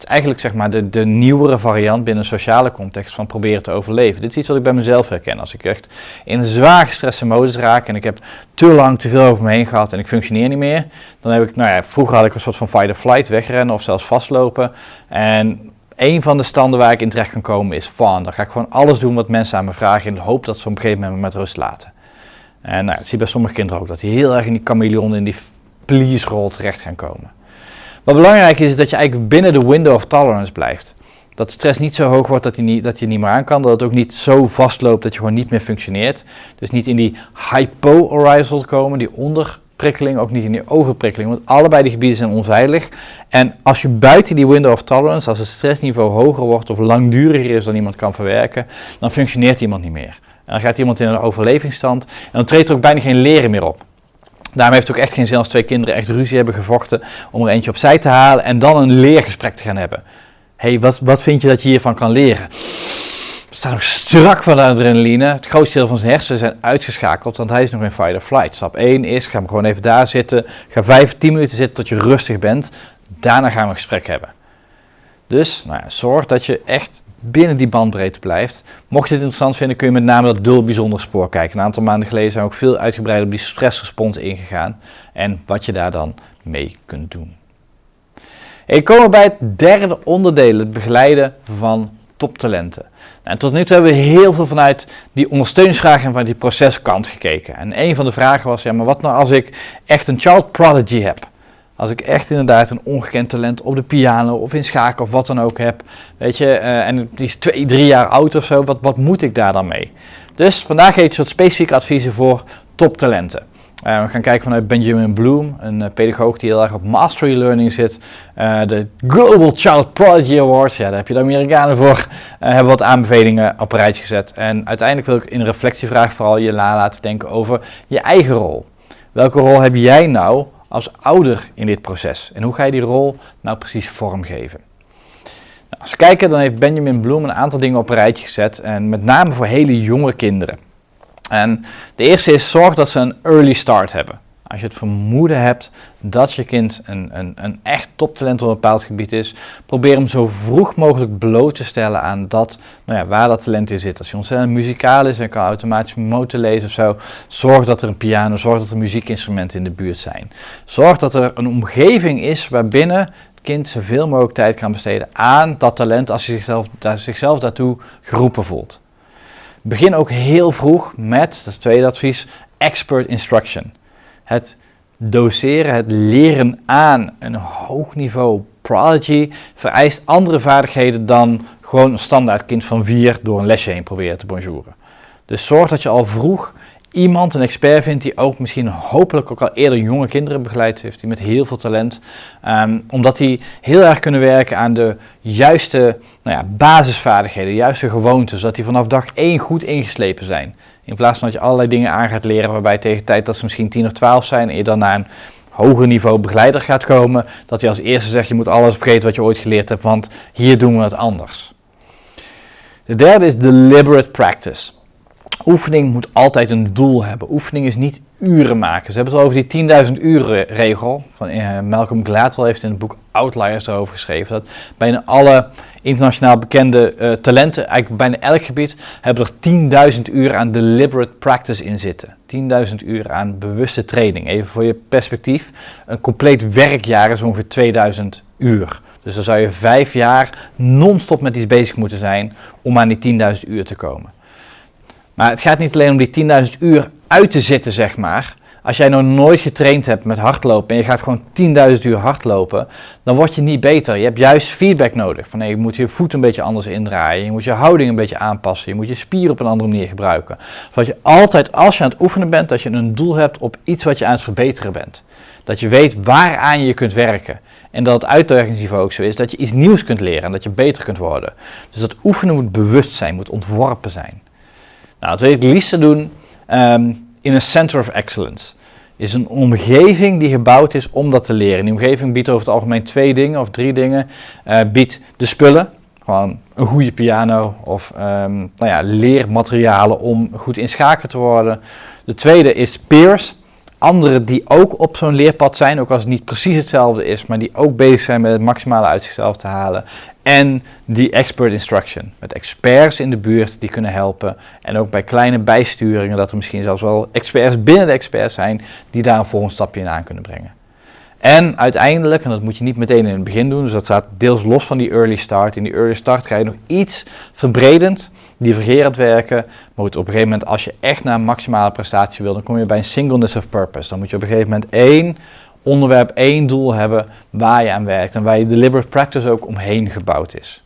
Is eigenlijk zeg maar de, de nieuwere variant binnen een sociale context van proberen te overleven. Dit is iets wat ik bij mezelf herken. Als ik echt in zwaar gestreste modus raak en ik heb te lang te veel over me heen gehad en ik functioneer niet meer, dan heb ik, nou ja, vroeger had ik een soort van fight or flight, wegrennen of zelfs vastlopen. En een van de standen waar ik in terecht kan komen is fun. Dan ga ik gewoon alles doen wat mensen aan me vragen in de hoop dat ze op een gegeven moment met rust laten. En nou, zie je bij sommige kinderen ook, dat die heel erg in die chameleon, in die please-rol terecht gaan komen. Wat belangrijk is, is dat je eigenlijk binnen de window of tolerance blijft. Dat stress niet zo hoog wordt dat je niet, dat je niet meer aan kan. Dat het ook niet zo vastloopt dat je gewoon niet meer functioneert. Dus niet in die hypo-arousal komen, die onderprikkeling, ook niet in die overprikkeling. Want allebei die gebieden zijn onveilig. En als je buiten die window of tolerance, als het stressniveau hoger wordt of langduriger is dan iemand kan verwerken, dan functioneert iemand niet meer. En dan gaat iemand in een overlevingsstand en dan treedt er ook bijna geen leren meer op. Daarom heeft het ook echt geen zin als twee kinderen echt ruzie hebben gevochten om er eentje opzij te halen en dan een leergesprek te gaan hebben. Hé, hey, wat, wat vind je dat je hiervan kan leren? We staan nog strak van de adrenaline. Het grootste deel van zijn hersenen zijn uitgeschakeld, want hij is nog in fight or flight. Stap 1 is, ga hem gewoon even daar zitten. Ga 5, 10 minuten zitten tot je rustig bent. Daarna gaan we een gesprek hebben. Dus nou ja, zorg dat je echt binnen die bandbreedte blijft. Mocht je het interessant vinden, kun je met name dat dul bijzonder spoor kijken. Een aantal maanden geleden zijn we ook veel uitgebreider op die stressrespons ingegaan en wat je daar dan mee kunt doen. Ik kom bij het derde onderdeel, het begeleiden van toptalenten. En tot nu toe hebben we heel veel vanuit die ondersteuningsvraag en van die proceskant gekeken. En een van de vragen was, ja, maar wat nou als ik echt een child prodigy heb? Als ik echt inderdaad een ongekend talent op de piano of in schaken of wat dan ook heb, weet je, uh, en die is twee, drie jaar oud of zo, wat, wat moet ik daar dan mee? Dus vandaag geef ik soort specifieke adviezen voor toptalenten. Uh, we gaan kijken vanuit Benjamin Bloom, een uh, pedagoog die heel erg op mastery learning zit. De Global Child Prodigy Awards, ja, daar heb je de Amerikanen voor. hebben wat aanbevelingen op rijtje gezet. En uiteindelijk wil ik in een reflectievraag vooral je laten denken over je eigen rol. Welke rol heb jij nou als ouder in dit proces? En hoe ga je die rol nou precies vormgeven? Nou, als we kijken, dan heeft Benjamin Bloom een aantal dingen op een rijtje gezet. En met name voor hele jonge kinderen. En de eerste is zorg dat ze een early start hebben. Als je het vermoeden hebt dat je kind een, een, een echt toptalent op een bepaald gebied is, probeer hem zo vroeg mogelijk bloot te stellen aan dat, nou ja, waar dat talent in zit. Als je ontzettend muzikaal is en kan automatisch motor lezen of zo, zorg dat er een piano, zorg dat er muziekinstrumenten in de buurt zijn. Zorg dat er een omgeving is waarbinnen het kind zoveel mogelijk tijd kan besteden aan dat talent als hij zichzelf, zichzelf daartoe geroepen voelt. Begin ook heel vroeg met, dat is het tweede advies, expert instruction het doseren, het leren aan een hoog niveau prodigy vereist andere vaardigheden dan gewoon een standaard kind van vier door een lesje heen proberen te bonjouren. Dus zorg dat je al vroeg iemand, een expert vindt die ook misschien hopelijk ook al eerder jonge kinderen begeleid heeft, die met heel veel talent, ehm, omdat die heel erg kunnen werken aan de juiste nou ja, basisvaardigheden, de juiste gewoontes, zodat die vanaf dag één goed ingeslepen zijn. In plaats van dat je allerlei dingen aan gaat leren waarbij tegen de tijd dat ze misschien 10 of 12 zijn en je dan naar een hoger niveau begeleider gaat komen, dat je als eerste zegt je moet alles vergeten wat je ooit geleerd hebt, want hier doen we het anders. De derde is deliberate practice. Oefening moet altijd een doel hebben. Oefening is niet uren maken. Ze hebben het over die 10.000 uren regel. Van, uh, Malcolm Gladwell heeft in het boek Outliers erover geschreven. Dat bijna alle internationaal bekende uh, talenten, eigenlijk bijna elk gebied, hebben er 10.000 uur aan deliberate practice in zitten. 10.000 uur aan bewuste training. Even voor je perspectief, een compleet werkjaar is ongeveer 2000 uur. Dus dan zou je vijf jaar non-stop met iets bezig moeten zijn om aan die 10.000 uur te komen. Maar het gaat niet alleen om die 10.000 uur uit te zitten, zeg maar. Als jij nog nooit getraind hebt met hardlopen en je gaat gewoon 10.000 uur hardlopen, dan word je niet beter. Je hebt juist feedback nodig. Van nee, je moet je voet een beetje anders indraaien, je moet je houding een beetje aanpassen, je moet je spieren op een andere manier gebruiken. Zodat je altijd, als je aan het oefenen bent, dat je een doel hebt op iets wat je aan het verbeteren bent. Dat je weet waaraan je kunt werken. En dat het uitdagingsniveau ook zo is dat je iets nieuws kunt leren en dat je beter kunt worden. Dus dat oefenen moet bewust zijn, moet ontworpen zijn. Nou, dat wil je het liefste doen um, in een center of excellence. is een omgeving die gebouwd is om dat te leren. Die omgeving biedt over het algemeen twee dingen of drie dingen. Uh, biedt de spullen, gewoon een goede piano of um, nou ja, leermaterialen om goed in schaken te worden. De tweede is peers, anderen die ook op zo'n leerpad zijn, ook als het niet precies hetzelfde is, maar die ook bezig zijn met het maximale uit zichzelf te halen. En die expert instruction, met experts in de buurt die kunnen helpen. En ook bij kleine bijsturingen, dat er misschien zelfs wel experts binnen de experts zijn die daar een volgend stapje in aan kunnen brengen. En uiteindelijk, en dat moet je niet meteen in het begin doen, dus dat staat deels los van die early start. In die early start ga je nog iets verbredend, divergerend werken. Maar op een gegeven moment, als je echt naar maximale prestatie wil, dan kom je bij een singleness of purpose. Dan moet je op een gegeven moment één onderwerp, één doel hebben waar je aan werkt en waar je deliberate practice ook omheen gebouwd is.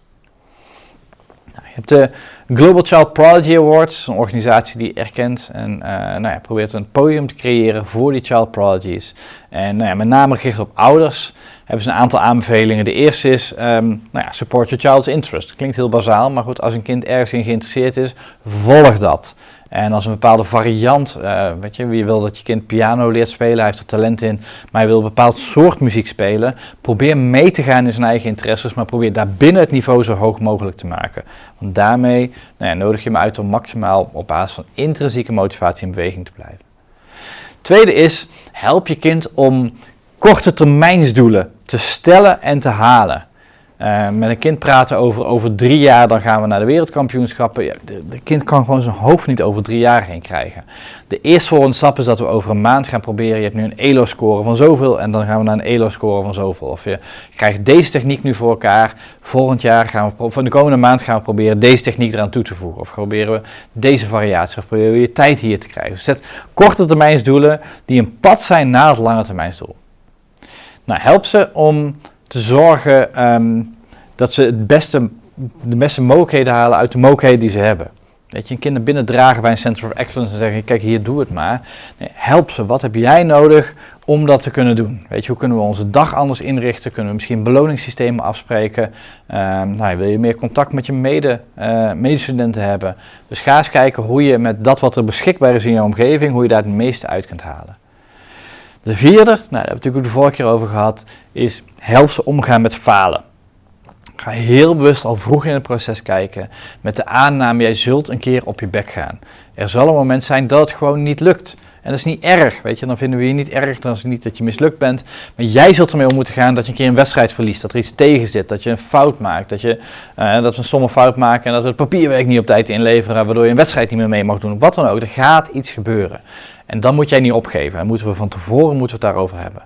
Nou, je hebt de Global Child Prodigy Awards, een organisatie die erkent en uh, nou ja, probeert een podium te creëren voor die child prodigies. En nou ja, met name gericht op ouders hebben ze een aantal aanbevelingen. De eerste is, um, nou ja, support your child's interest. Klinkt heel bazaal, maar goed, als een kind ergens in geïnteresseerd is, volg dat. En als een bepaalde variant, uh, weet je, wie wil dat je kind piano leert spelen, hij heeft er talent in, maar hij wil een bepaald soort muziek spelen, probeer mee te gaan in zijn eigen interesses, maar probeer daar binnen het niveau zo hoog mogelijk te maken. Want daarmee nou ja, nodig je hem uit om maximaal op basis van intrinsieke motivatie in beweging te blijven. Tweede is, help je kind om korte termijnsdoelen te stellen en te halen. Uh, met een kind praten over, over drie jaar, dan gaan we naar de wereldkampioenschappen. Ja, de, de, kind kan gewoon zijn hoofd niet over drie jaar heen krijgen. De eerste volgende stap is dat we over een maand gaan proberen. Je hebt nu een ELO-score van zoveel en dan gaan we naar een ELO-score van zoveel. Of je krijgt deze techniek nu voor elkaar. Volgend jaar gaan we, van de komende maand gaan we proberen deze techniek eraan toe te voegen. Of proberen we deze variatie, of proberen we je tijd hier te krijgen. Dus zet korte termijnsdoelen die een pad zijn naar het lange termijnsdoel. Nou, help ze om zorgen um, dat ze het beste, de beste mogelijkheden halen uit de mogelijkheden die ze hebben. Weet je, een kind naar binnen dragen bij een Center of Excellence en zeggen, kijk hier, doe het maar. Nee, help ze, wat heb jij nodig om dat te kunnen doen? Weet je, hoe kunnen we onze dag anders inrichten? Kunnen we misschien beloningssystemen afspreken? Um, nou, wil je meer contact met je mede, uh, medestudenten hebben? Dus ga eens kijken hoe je met dat wat er beschikbaar is in je omgeving, hoe je daar het meeste uit kunt halen. De vierde, nou, daar hebben we natuurlijk ook de vorige keer over gehad, is help ze omgaan met falen. Ga heel bewust al vroeg in het proces kijken met de aanname, jij zult een keer op je bek gaan. Er zal een moment zijn dat het gewoon niet lukt. En dat is niet erg, weet je, dan vinden we je niet erg, dan is het niet dat je mislukt bent. Maar jij zult ermee om moeten gaan dat je een keer een wedstrijd verliest, dat er iets tegen zit, dat je een fout maakt, dat, je, uh, dat we een stomme fout maken en dat we het papierwerk niet op tijd inleveren, waardoor je een wedstrijd niet meer mee mag doen. Wat dan ook, er gaat iets gebeuren. En dan moet jij niet opgeven. En moeten we van tevoren moeten we het daarover hebben.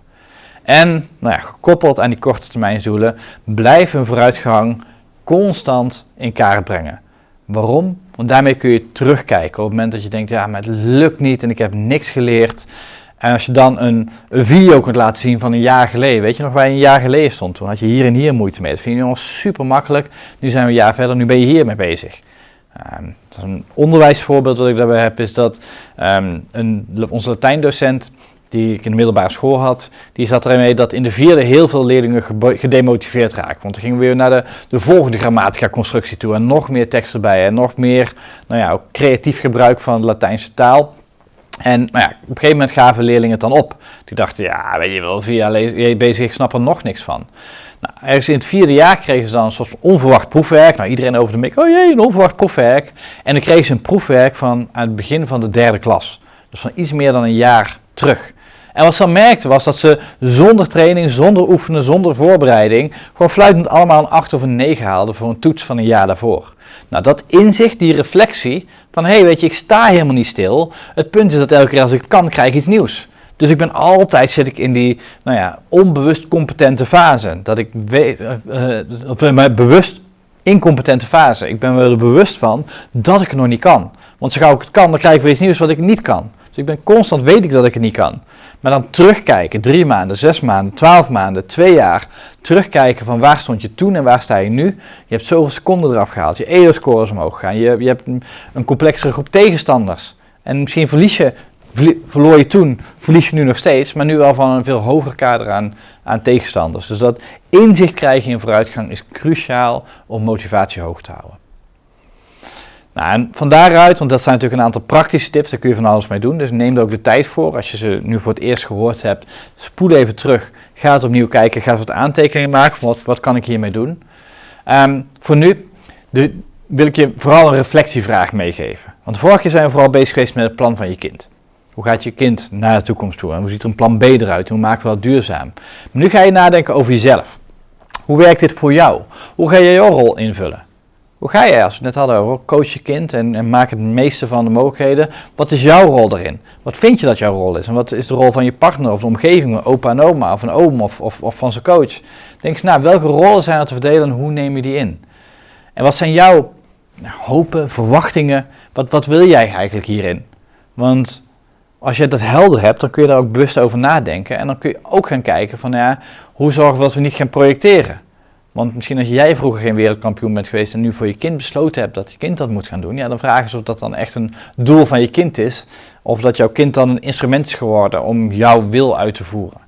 En nou ja, gekoppeld aan die korte termijnsdoelen, blijf een vooruitgang constant in kaart brengen. Waarom? Want daarmee kun je terugkijken op het moment dat je denkt, ja, het lukt niet en ik heb niks geleerd. En als je dan een, video kunt laten zien van een jaar geleden, weet je nog waar je een jaar geleden stond? Toen had je hier en hier moeite mee. Dat vind je nu super makkelijk. Nu zijn we een jaar verder, nu ben je hiermee bezig. Um, een onderwijsvoorbeeld dat ik daarbij heb, is dat um, een, onze Latijndocent, die ik in de middelbare school had, die zat ermee dat in de vierde heel veel leerlingen gedemotiveerd raakten. Want dan gingen we weer naar de, de volgende grammatica-constructie toe en nog meer tekst erbij en nog meer nou ja, creatief gebruik van de Latijnse taal. En nou ja, op een gegeven moment gaven leerlingen het dan op. Die dachten, ja, weet je wel, jaar bezig, ik snap er nog niks van. Nou, ergens in het vierde jaar kregen ze dan een soort onverwacht proefwerk. Nou, iedereen over de mik, oh jee, een onverwacht proefwerk. En dan kregen ze een proefwerk van aan het begin van de derde klas. Dus van iets meer dan een jaar terug. En wat ze dan merkten was dat ze zonder training, zonder oefenen, zonder voorbereiding, gewoon fluitend allemaal een 8 of een 9 haalden voor een toets van een jaar daarvoor. Nou, dat inzicht, die reflectie van hé, hey, weet je, ik sta helemaal niet stil. Het punt is dat elke keer als ik kan, krijg ik iets nieuws. Dus ik ben altijd, zit ik in die, nou ja, onbewust competente fase. Dat ik weet, uh, uh, bewust incompetente fase. Ik ben me er bewust van dat ik het nog niet kan. Want zo gauw ik het kan, dan krijg ik weer iets nieuws wat ik niet kan. Dus ik ben constant, weet ik dat ik het niet kan. Maar dan terugkijken, drie maanden, zes maanden, twaalf maanden, twee jaar. Terugkijken van waar stond je toen en waar sta je nu. Je hebt zoveel seconden eraf gehaald. Je EO-score is omhoog gegaan. Je, je hebt een, een complexere groep tegenstanders. En misschien verlies je verloor je toen, verlies je nu nog steeds, maar nu wel van een veel hoger kader aan, aan tegenstanders. Dus dat inzicht krijgen in vooruitgang is cruciaal om motivatie hoog te houden. Nou, en van daaruit, want dat zijn natuurlijk een aantal praktische tips, daar kun je van alles mee doen. Dus neem er ook de tijd voor. Als je ze nu voor het eerst gehoord hebt, spoel even terug. Ga het opnieuw kijken, ga wat aantekeningen maken. Wat, wat kan ik hiermee doen? Um, voor nu de, wil ik je vooral een reflectievraag meegeven. Want vorige keer zijn we vooral bezig geweest met het plan van je kind. Hoe gaat je kind naar de toekomst toe? En hoe ziet er een plan B eruit? Hoe maken we dat duurzaam? Maar nu ga je nadenken over jezelf. Hoe werkt dit voor jou? Hoe ga je jouw rol invullen? Hoe ga jij, als we het net hadden coach je kind en, en maak het meeste van de mogelijkheden. Wat is jouw rol erin? Wat vind je dat jouw rol is? En wat is de rol van je partner of de omgeving, opa en oma of een oom of, of, of van zijn coach? Denk eens nou, welke rollen zijn er te verdelen en hoe neem je die in? En wat zijn jouw nou, hopen, verwachtingen? Wat, wat wil jij eigenlijk hierin? Want als je dat helder hebt, dan kun je daar ook bewust over nadenken. En dan kun je ook gaan kijken van ja, hoe zorgen we dat we niet gaan projecteren? Want misschien als jij vroeger geen wereldkampioen bent geweest en nu voor je kind besloten hebt dat je kind dat moet gaan doen, ja, dan vragen ze of dat dan echt een doel van je kind is. Of dat jouw kind dan een instrument is geworden om jouw wil uit te voeren.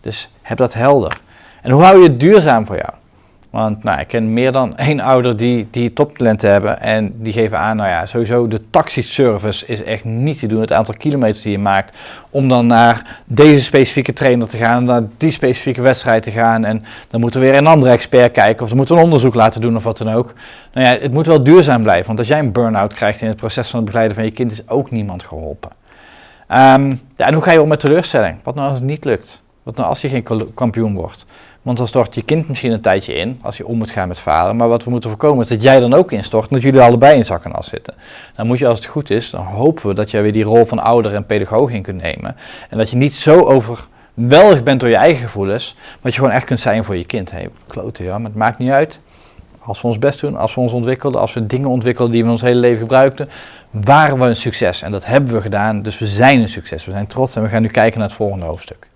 Dus heb dat helder. En hoe hou je het duurzaam voor jou? Want nou, ik ken meer dan één ouder die, die toptalenten hebben en die geven aan, nou ja, sowieso de taxiservice is echt niet te doen. Het aantal kilometers die je maakt om dan naar deze specifieke trainer te gaan, naar die specifieke wedstrijd te gaan en dan moet er weer een andere expert kijken of er moet een onderzoek laten doen of wat dan ook. Nou ja, het moet wel duurzaam blijven, want als jij een burn-out krijgt in het proces van het begeleiden van je kind is ook niemand geholpen. Ja, en hoe ga je om met teleurstelling? Wat nou als het niet lukt? Wat nou als je geen kampioen wordt? Want dan stort je kind misschien een tijdje in, als je om moet gaan met falen. Maar wat we moeten voorkomen is dat jij dan ook instort dat jullie allebei in zak en zitten. Dan moet je, als het goed is, dan hopen we dat jij weer die rol van ouder en pedagoog in kunt nemen. En dat je niet zo overweldigd bent door je eigen gevoelens, maar dat je gewoon echt kunt zijn voor je kind. Hé, hey, klote ja, maar het maakt niet uit. Als we ons best doen, als we ons ontwikkelden, als we dingen ontwikkelden die we ons hele leven gebruikten, waren we een succes. En dat hebben we gedaan, dus we zijn een succes. We zijn trots en we gaan nu kijken naar het volgende hoofdstuk.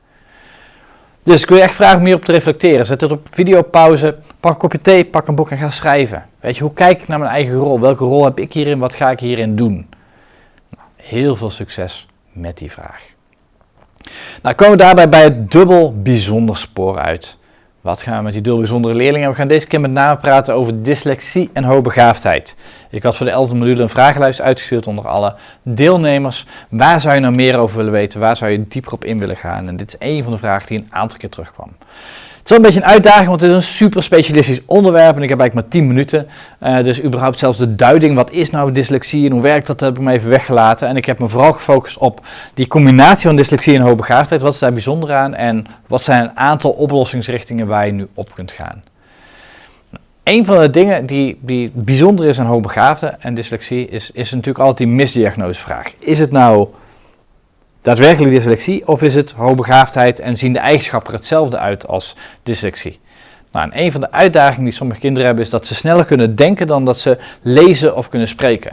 Dus ik wil je echt vragen om hierop te reflecteren. Zet het op videopauze, pak een kopje thee, pak een boek en ga schrijven. Weet je, hoe kijk ik naar mijn eigen rol? Welke rol heb ik hierin? Wat ga ik hierin doen? Nou, heel veel succes met die vraag. Nou komen we daarbij bij het dubbel bijzonder spoor uit. Wat gaan we met die dubbel bijzondere leerlingen? We gaan deze keer met name praten over dyslexie en hoogbegaafdheid. Ik had voor de 11e module een vragenlijst uitgestuurd onder alle deelnemers. Waar zou je nou meer over willen weten? Waar zou je dieper op in willen gaan? En dit is een van de vragen die een aantal keer terugkwam. Het is wel een beetje een uitdaging, want het is een super specialistisch onderwerp en ik heb eigenlijk maar 10 minuten. Uh, dus überhaupt zelfs de duiding, wat is nou dyslexie en hoe werkt dat, heb ik me even weggelaten. En ik heb me vooral gefocust op die combinatie van dyslexie en hoogbegaafdheid. Wat is daar bijzonder aan en wat zijn een aantal oplossingsrichtingen waar je nu op kunt gaan. Een van de dingen die, die bijzonder is aan hoogbegaafden en dyslexie is, is natuurlijk altijd die misdiagnosevraag. Is het nou daadwerkelijk dyslexie of is het hoogbegaafdheid en zien de eigenschappen er hetzelfde uit als dyslexie? Nou, en een van de uitdagingen die sommige kinderen hebben is dat ze sneller kunnen denken dan dat ze lezen of kunnen spreken.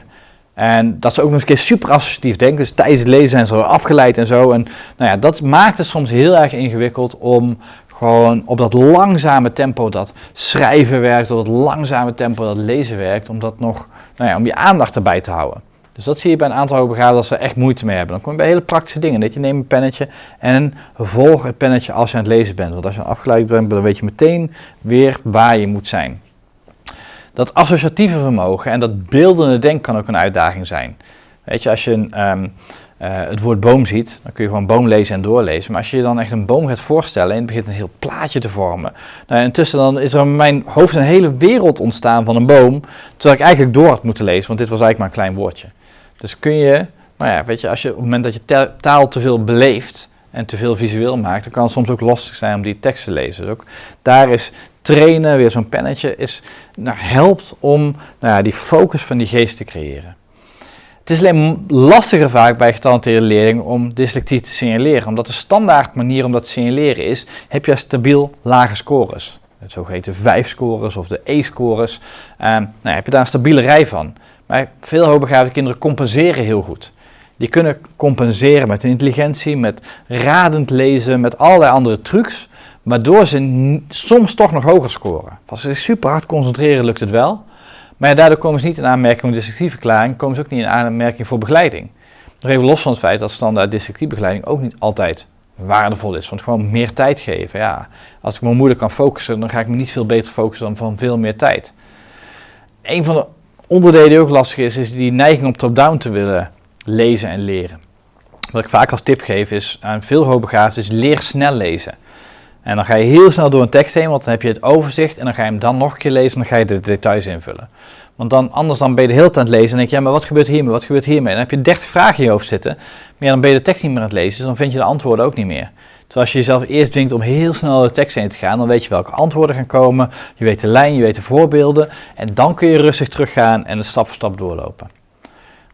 En dat ze ook nog eens een keer super associatief denken. Dus tijdens het lezen zijn ze afgeleid en zo. En nou ja, dat maakt het soms heel erg ingewikkeld om gewoon op dat langzame tempo dat schrijven werkt, op dat langzame tempo dat lezen werkt, om dat nog, nou ja, om je aandacht erbij te houden. Dus dat zie je bij een aantal hoogbegaafden dat ze echt moeite mee hebben. Dan kom je bij hele praktische dingen. Dat je neemt een pennetje en volg het pennetje als je aan het lezen bent. Want als je afgeleid bent, dan weet je meteen weer waar je moet zijn. Dat associatieve vermogen en dat beeldende denken kan ook een uitdaging zijn. Weet je, als je een, ehm, uh, het woord boom ziet, dan kun je gewoon boom lezen en doorlezen. Maar als je je dan echt een boom gaat voorstellen en het begint een heel plaatje te vormen. Nou, intussen dan is er in mijn hoofd een hele wereld ontstaan van een boom, terwijl ik eigenlijk door had moeten lezen, want dit was eigenlijk maar een klein woordje. Dus kun je, nou ja, weet je, als je op het moment dat je taal te veel beleeft en te veel visueel maakt, dan kan het soms ook lastig zijn om die tekst te lezen. Dus ook daar is trainen, weer zo'n pennetje, is, nou, helpt om nou ja, die focus van die geest te creëren. Het is alleen lastiger vaak bij getalenteerde leerlingen om dyslexie te signaleren, omdat de standaard manier om dat te signaleren is, heb je stabiel lage scores. Het zogeheten 5-scores of de E-scores. Um, nou, heb je daar een stabiele rij van. Veel hoogbegaafde kinderen compenseren heel goed. Die kunnen compenseren met intelligentie, met radend lezen, met allerlei andere trucs, waardoor ze soms toch nog hoger scoren. Als ze zich super hard concentreren, lukt het wel. Maar daardoor komen ze niet in aanmerking voor dyslexieverklaring, komen ze ook niet in aanmerking voor begeleiding. Nog even los van het feit dat standaard dyslexiebegeleiding ook niet altijd waardevol is. Want gewoon meer tijd geven. Ja, als ik me moeilijk kan focussen, dan ga ik me niet veel beter focussen dan van veel meer tijd. Een van de onderdeel die ook lastig is, is die neiging om top-down te willen lezen en leren. Wat ik vaak als tip geef is aan veel hoogbegaafden is leer snel lezen. En dan ga je heel snel door een tekst heen, want dan heb je het overzicht en dan ga je hem dan nog een keer lezen en dan ga je de details invullen. Want dan, anders dan ben je de hele tijd aan het lezen en denk je, ja, maar wat gebeurt hiermee, wat gebeurt hiermee? En dan heb je 30 vragen in je hoofd zitten, maar dan ben je de tekst niet meer aan het lezen, dus dan vind je de antwoorden ook niet meer. Terwijl als je jezelf eerst dwingt om heel snel de tekst heen te gaan, dan weet je welke antwoorden gaan komen, je weet de lijn, je weet de voorbeelden en dan kun je rustig teruggaan en het stap voor stap doorlopen.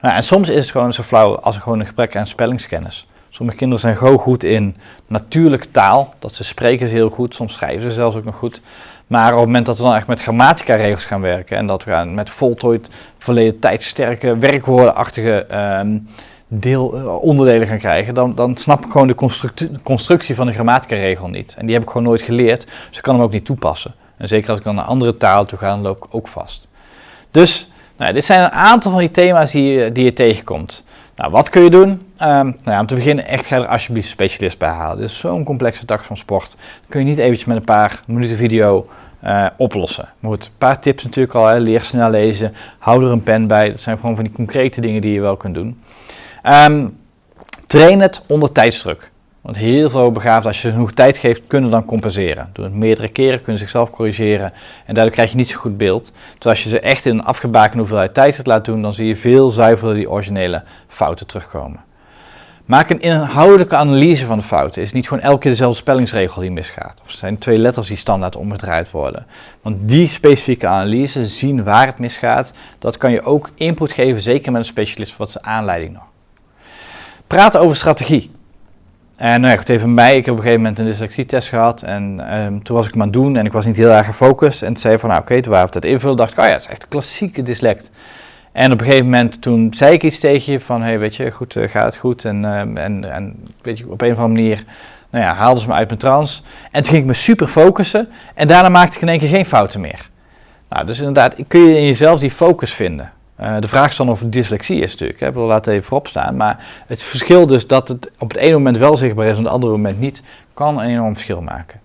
Nou, en soms is het gewoon zo flauw als gewoon een gebrek aan spellingskennis. Sommige kinderen zijn gewoon goed in natuurlijke taal, dat ze spreken ze heel goed, soms schrijven ze zelfs ook nog goed. Maar op het moment dat we dan echt met grammatica-regels gaan werken en dat we gaan met voltooid, verleden tijdsterke, werkwoordenachtige um, deel, uh, onderdelen gaan krijgen, dan, dan snap ik gewoon de constructie, van de grammatica-regel niet. En die heb ik gewoon nooit geleerd, dus ik kan hem ook niet toepassen. En zeker als ik dan naar andere taal toe ga, dan loop ik ook vast. Dus, nou, dit zijn een aantal van die thema's die, die je tegenkomt. Nou, wat kun je doen? Um, nou ja, om te beginnen, echt ga er alsjeblieft specialist bij halen. Dit is zo'n complexe tak van sport. Dat kun je niet eventjes met een paar minuten video uh, oplossen. Maar goed, een paar tips natuurlijk al. Hè. Leer snel lezen, hou er een pen bij. Dat zijn gewoon van die concrete dingen die je wel kunt doen. Um, train het onder tijdsdruk. Want heel veel begaafden, als je genoeg tijd geeft, kunnen dan compenseren. Door het meerdere keren kunnen ze zichzelf corrigeren en daardoor krijg je niet zo goed beeld. Terwijl als je ze echt in een afgebakende hoeveelheid tijd het laat doen, dan zie je veel zuiverder die originele fouten terugkomen. Maak een inhoudelijke analyse van de fouten. Is niet gewoon elke keer dezelfde spellingsregel die misgaat. Of zijn twee letters die standaard omgedraaid worden. Want die specifieke analyse, zien waar het misgaat, dat kan je ook input geven, zeker met een specialist, wat zijn aanleiding nog. Praten over strategie. En nou ja, goed, even mij. Ik heb op een gegeven moment een dyslexietest gehad. En um, toen was ik hem aan het doen en ik was niet heel erg gefocust. En toen zei van, nou oké, okay, toen waren we het invullen, dacht ik, oh ja, het is echt een klassieke dyslect. En op een gegeven moment toen zei ik iets tegen je van, hey, weet je, goed, uh, gaat het goed? En, uh, en, en weet je, op een of andere manier, nou ja, haalden ze me uit mijn trance. En toen ging ik me super focussen en daarna maakte ik in één keer geen fouten meer. Nou, dus inderdaad, kun je in jezelf die focus vinden. Uh, de vraag is dan of het dyslexie is natuurlijk, hè. wil laten even voorop staan. Maar het verschil dus dat het op het ene moment wel zichtbaar is en op het andere moment niet, kan een enorm verschil maken.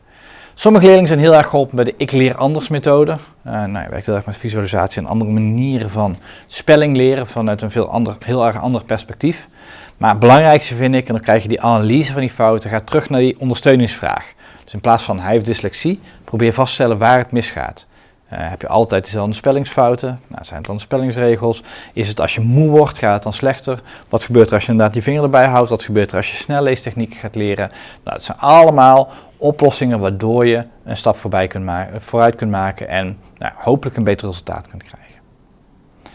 Sommige leerlingen zijn heel erg geholpen bij de ik leer anders methode. Uh, nou, je werkt heel erg met visualisatie en andere manieren van spelling leren vanuit een veel ander, heel erg ander perspectief. Maar het belangrijkste vind ik, en dan krijg je die analyse van die fouten, ga terug naar die ondersteuningsvraag. Dus in plaats van hij heeft dyslexie, probeer vast te stellen waar het misgaat. Uh, heb je altijd dezelfde spellingsfouten? Nou, zijn het dan spellingsregels? Is het als je moe wordt, gaat het dan slechter? Wat gebeurt er als je inderdaad je vinger erbij houdt? Wat gebeurt er als je snelleestechnieken gaat leren? Nou, het zijn allemaal oplossingen waardoor je een stap voorbij kunt vooruit kunt maken en nou, hopelijk een beter resultaat kunt krijgen. Nou,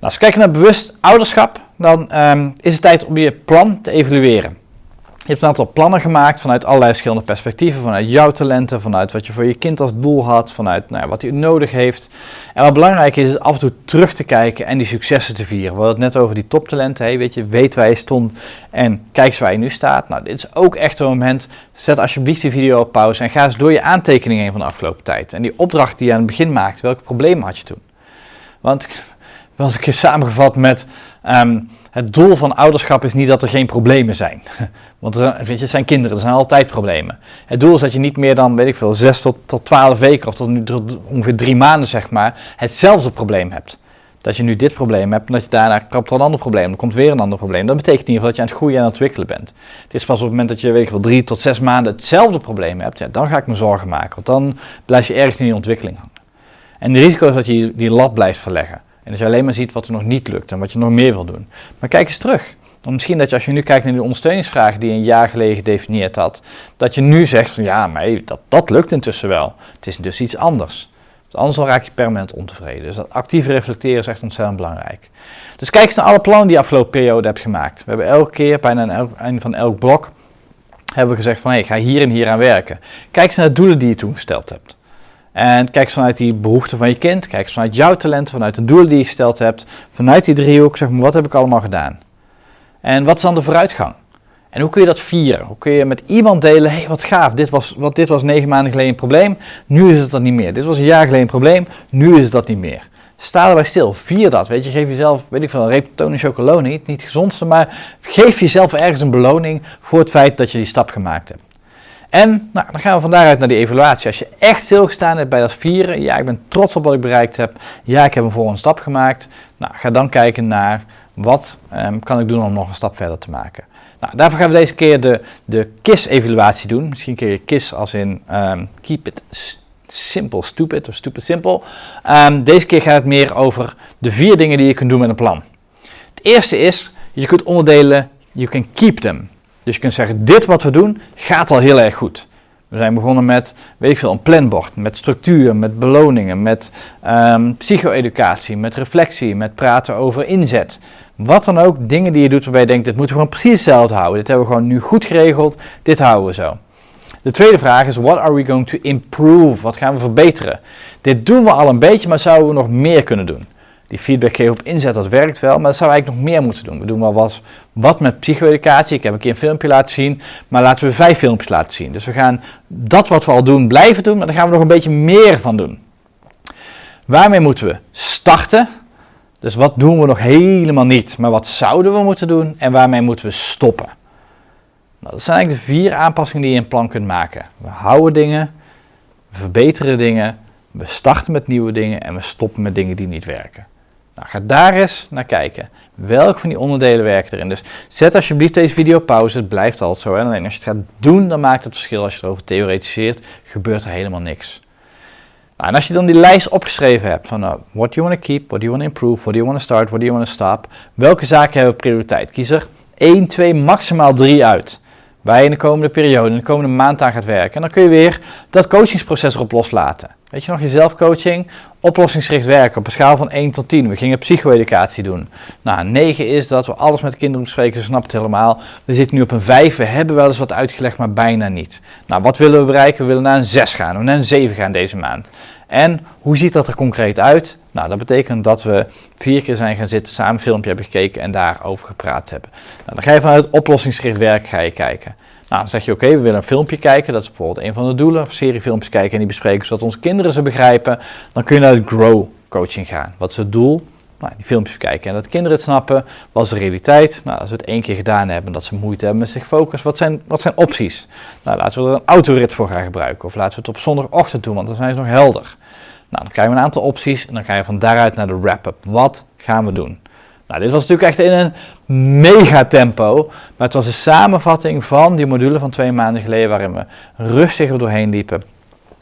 als we kijken naar bewust ouderschap, dan um, is het tijd om je plan te evalueren. Je hebt een aantal plannen gemaakt vanuit allerlei verschillende perspectieven, vanuit jouw talenten, vanuit wat je voor je kind als doel had, vanuit nou, wat hij nodig heeft. En wat belangrijk is, is af en toe terug te kijken en die successen te vieren. We hadden het net over die toptalenten, hey, weet je, weet waar je stond en kijk eens waar je nu staat. Nou, dit is ook echt een moment, zet alsjeblieft die video op pauze en ga eens door je aantekeningen heen van de afgelopen tijd. En die opdracht die je aan het begin maakte, welke problemen had je toen? Want, wel een keer samengevat met... Um, het doel van ouderschap is niet dat er geen problemen zijn. Want er, weet je, het zijn kinderen, er zijn altijd problemen. Het doel is dat je niet meer dan, weet ik veel, 6 tot, tot 12 weken of tot, ongeveer 3 maanden, zeg maar, hetzelfde probleem hebt. Dat je nu dit probleem hebt en dat je daarna krapt er een ander probleem, dan komt weer een ander probleem. Dat betekent in ieder geval dat je aan het groeien en aan het ontwikkelen bent. Het is pas op het moment dat je, weet ik wel, 3 tot 6 maanden hetzelfde probleem hebt, ja, dan ga ik me zorgen maken. Want dan blijf je ergens in die ontwikkeling hangen. En het risico is dat je die lat blijft verleggen. En dat je alleen maar ziet wat er nog niet lukt en wat je nog meer wil doen. Maar kijk eens terug. Want misschien dat je als je nu kijkt naar de ondersteuningsvragen die je een jaar geleden gedefinieerd had, dat je nu zegt van ja, maar dat, dat lukt intussen wel. Het is dus iets anders. Anders dan raak je permanent ontevreden. Dus dat actief reflecteren is echt ontzettend belangrijk. Dus kijk eens naar alle plannen die je afgelopen periode hebt gemaakt. We hebben elke keer, bijna aan het einde van elk blok, hebben we gezegd van hé, hey, ik ga hier en hier aan werken. Kijk eens naar de doelen die je toen gesteld hebt. En kijk vanuit die behoeften van je kind, kijk vanuit jouw talent, vanuit de doelen die je gesteld hebt, vanuit die driehoek, zeg maar, wat heb ik allemaal gedaan? En wat is dan de vooruitgang? En hoe kun je dat vieren? Hoe kun je met iemand delen, hé hey, wat gaaf, dit was, wat, dit was negen maanden geleden een probleem, nu is het dat niet meer. Dit was een jaar geleden een probleem, nu is het dat niet meer. Sta erbij stil, vier dat, weet je, geef jezelf, weet ik veel, een reptone chocolade, niet, niet het gezondste, maar geef jezelf ergens een beloning voor het feit dat je die stap gemaakt hebt. En nou, dan gaan we vandaag uit naar die evaluatie. Als je echt stilgestaan hebt bij dat vieren, ja, ik ben trots op wat ik bereikt heb, ja, ik heb een volgende stap gemaakt. Nou, ga dan kijken naar wat um, kan ik doen om nog een stap verder te maken. Nou, daarvoor gaan we deze keer de, de KISS-evaluatie doen. Misschien kun je KISS als in um, Keep It Simple Stupid of Stupid Simple. Um, deze keer gaat het meer over de vier dingen die je kunt doen met een plan. Het eerste is, je kunt onderdelen, you can keep them. Dus je kunt zeggen, dit wat we doen gaat al heel erg goed. We zijn begonnen met, weet ik veel, een planbord, met structuur, met beloningen, met um, psycho-educatie, met reflectie, met praten over inzet. Wat dan ook, dingen die je doet waarbij je denkt, dit moeten we gewoon precies hetzelfde houden. Dit hebben we gewoon nu goed geregeld, dit houden we zo. De tweede vraag is, what are we going to improve? Wat gaan we verbeteren? Dit doen we al een beetje, maar zouden we nog meer kunnen doen? Die feedback geven op inzet, dat werkt wel, maar dat zou eigenlijk nog meer moeten doen. We doen wel wat, wat met psycho-educatie. Ik heb een keer een filmpje laten zien, maar laten we vijf filmpjes laten zien. Dus we gaan dat wat we al doen blijven doen, maar daar gaan we nog een beetje meer van doen. Waarmee moeten we starten? Dus wat doen we nog helemaal niet, maar wat zouden we moeten doen en waarmee moeten we stoppen? Nou, dat zijn eigenlijk de vier aanpassingen die je in plan kunt maken. We houden dingen, we verbeteren dingen, we starten met nieuwe dingen en we stoppen met dingen die niet werken. Nou, ga daar eens naar kijken. Welke van die onderdelen werken erin? Dus zet alsjeblieft deze video pauze. Het blijft altijd zo. Hè? Alleen als je het gaat doen, dan maakt het verschil. Als je erover theoretiseert, gebeurt er helemaal niks. Nou, en als je dan die lijst opgeschreven hebt van uh, what do you want to keep, what do you want to improve, what do you want to start, what do you want to stop. Welke zaken hebben prioriteit? Kies er 1, 2, maximaal 3 uit. Waar je in de komende periode, in de komende maand aan gaat werken. En dan kun je weer dat coachingsproces erop loslaten. Weet je nog, je zelfcoaching, oplossingsgericht werken op een schaal van 1 tot 10. We gingen psycho-educatie doen. Nou, 9 is dat we alles met kinderen bespreken, ze snappen het helemaal. We zitten nu op een 5, we hebben wel eens wat uitgelegd, maar bijna niet. Nou, wat willen we bereiken? We willen naar een 6 gaan, we naar een 7 gaan deze maand. En hoe ziet dat er concreet uit? Nou, dat betekent dat we vier keer zijn gaan zitten, samen een filmpje hebben gekeken en daarover gepraat hebben. Nou, dan ga je vanuit oplossingsgericht werk kijken. Nou, dan zeg je oké, we willen een filmpje kijken, dat is bijvoorbeeld een van de doelen, of seriefilmpjes kijken en die bespreken zodat onze kinderen ze begrijpen. Dan kun je naar het grow coaching gaan. Wat is het doel? Nou, die filmpjes kijken en dat kinderen het snappen. Wat is de realiteit? Nou, als we het één keer gedaan hebben, dat ze moeite hebben met zich focussen. Wat zijn, wat zijn opties? Nou, laten we er een autorit voor gaan gebruiken. Of laten we het op zondagochtend doen, want dan zijn ze nog helder. Nou, dan krijgen we een aantal opties en dan ga je van daaruit naar de wrap-up. Wat gaan we doen? Nou, dit was natuurlijk echt in een mega tempo, maar het was een samenvatting van die module van twee maanden geleden waarin we rustig er doorheen liepen.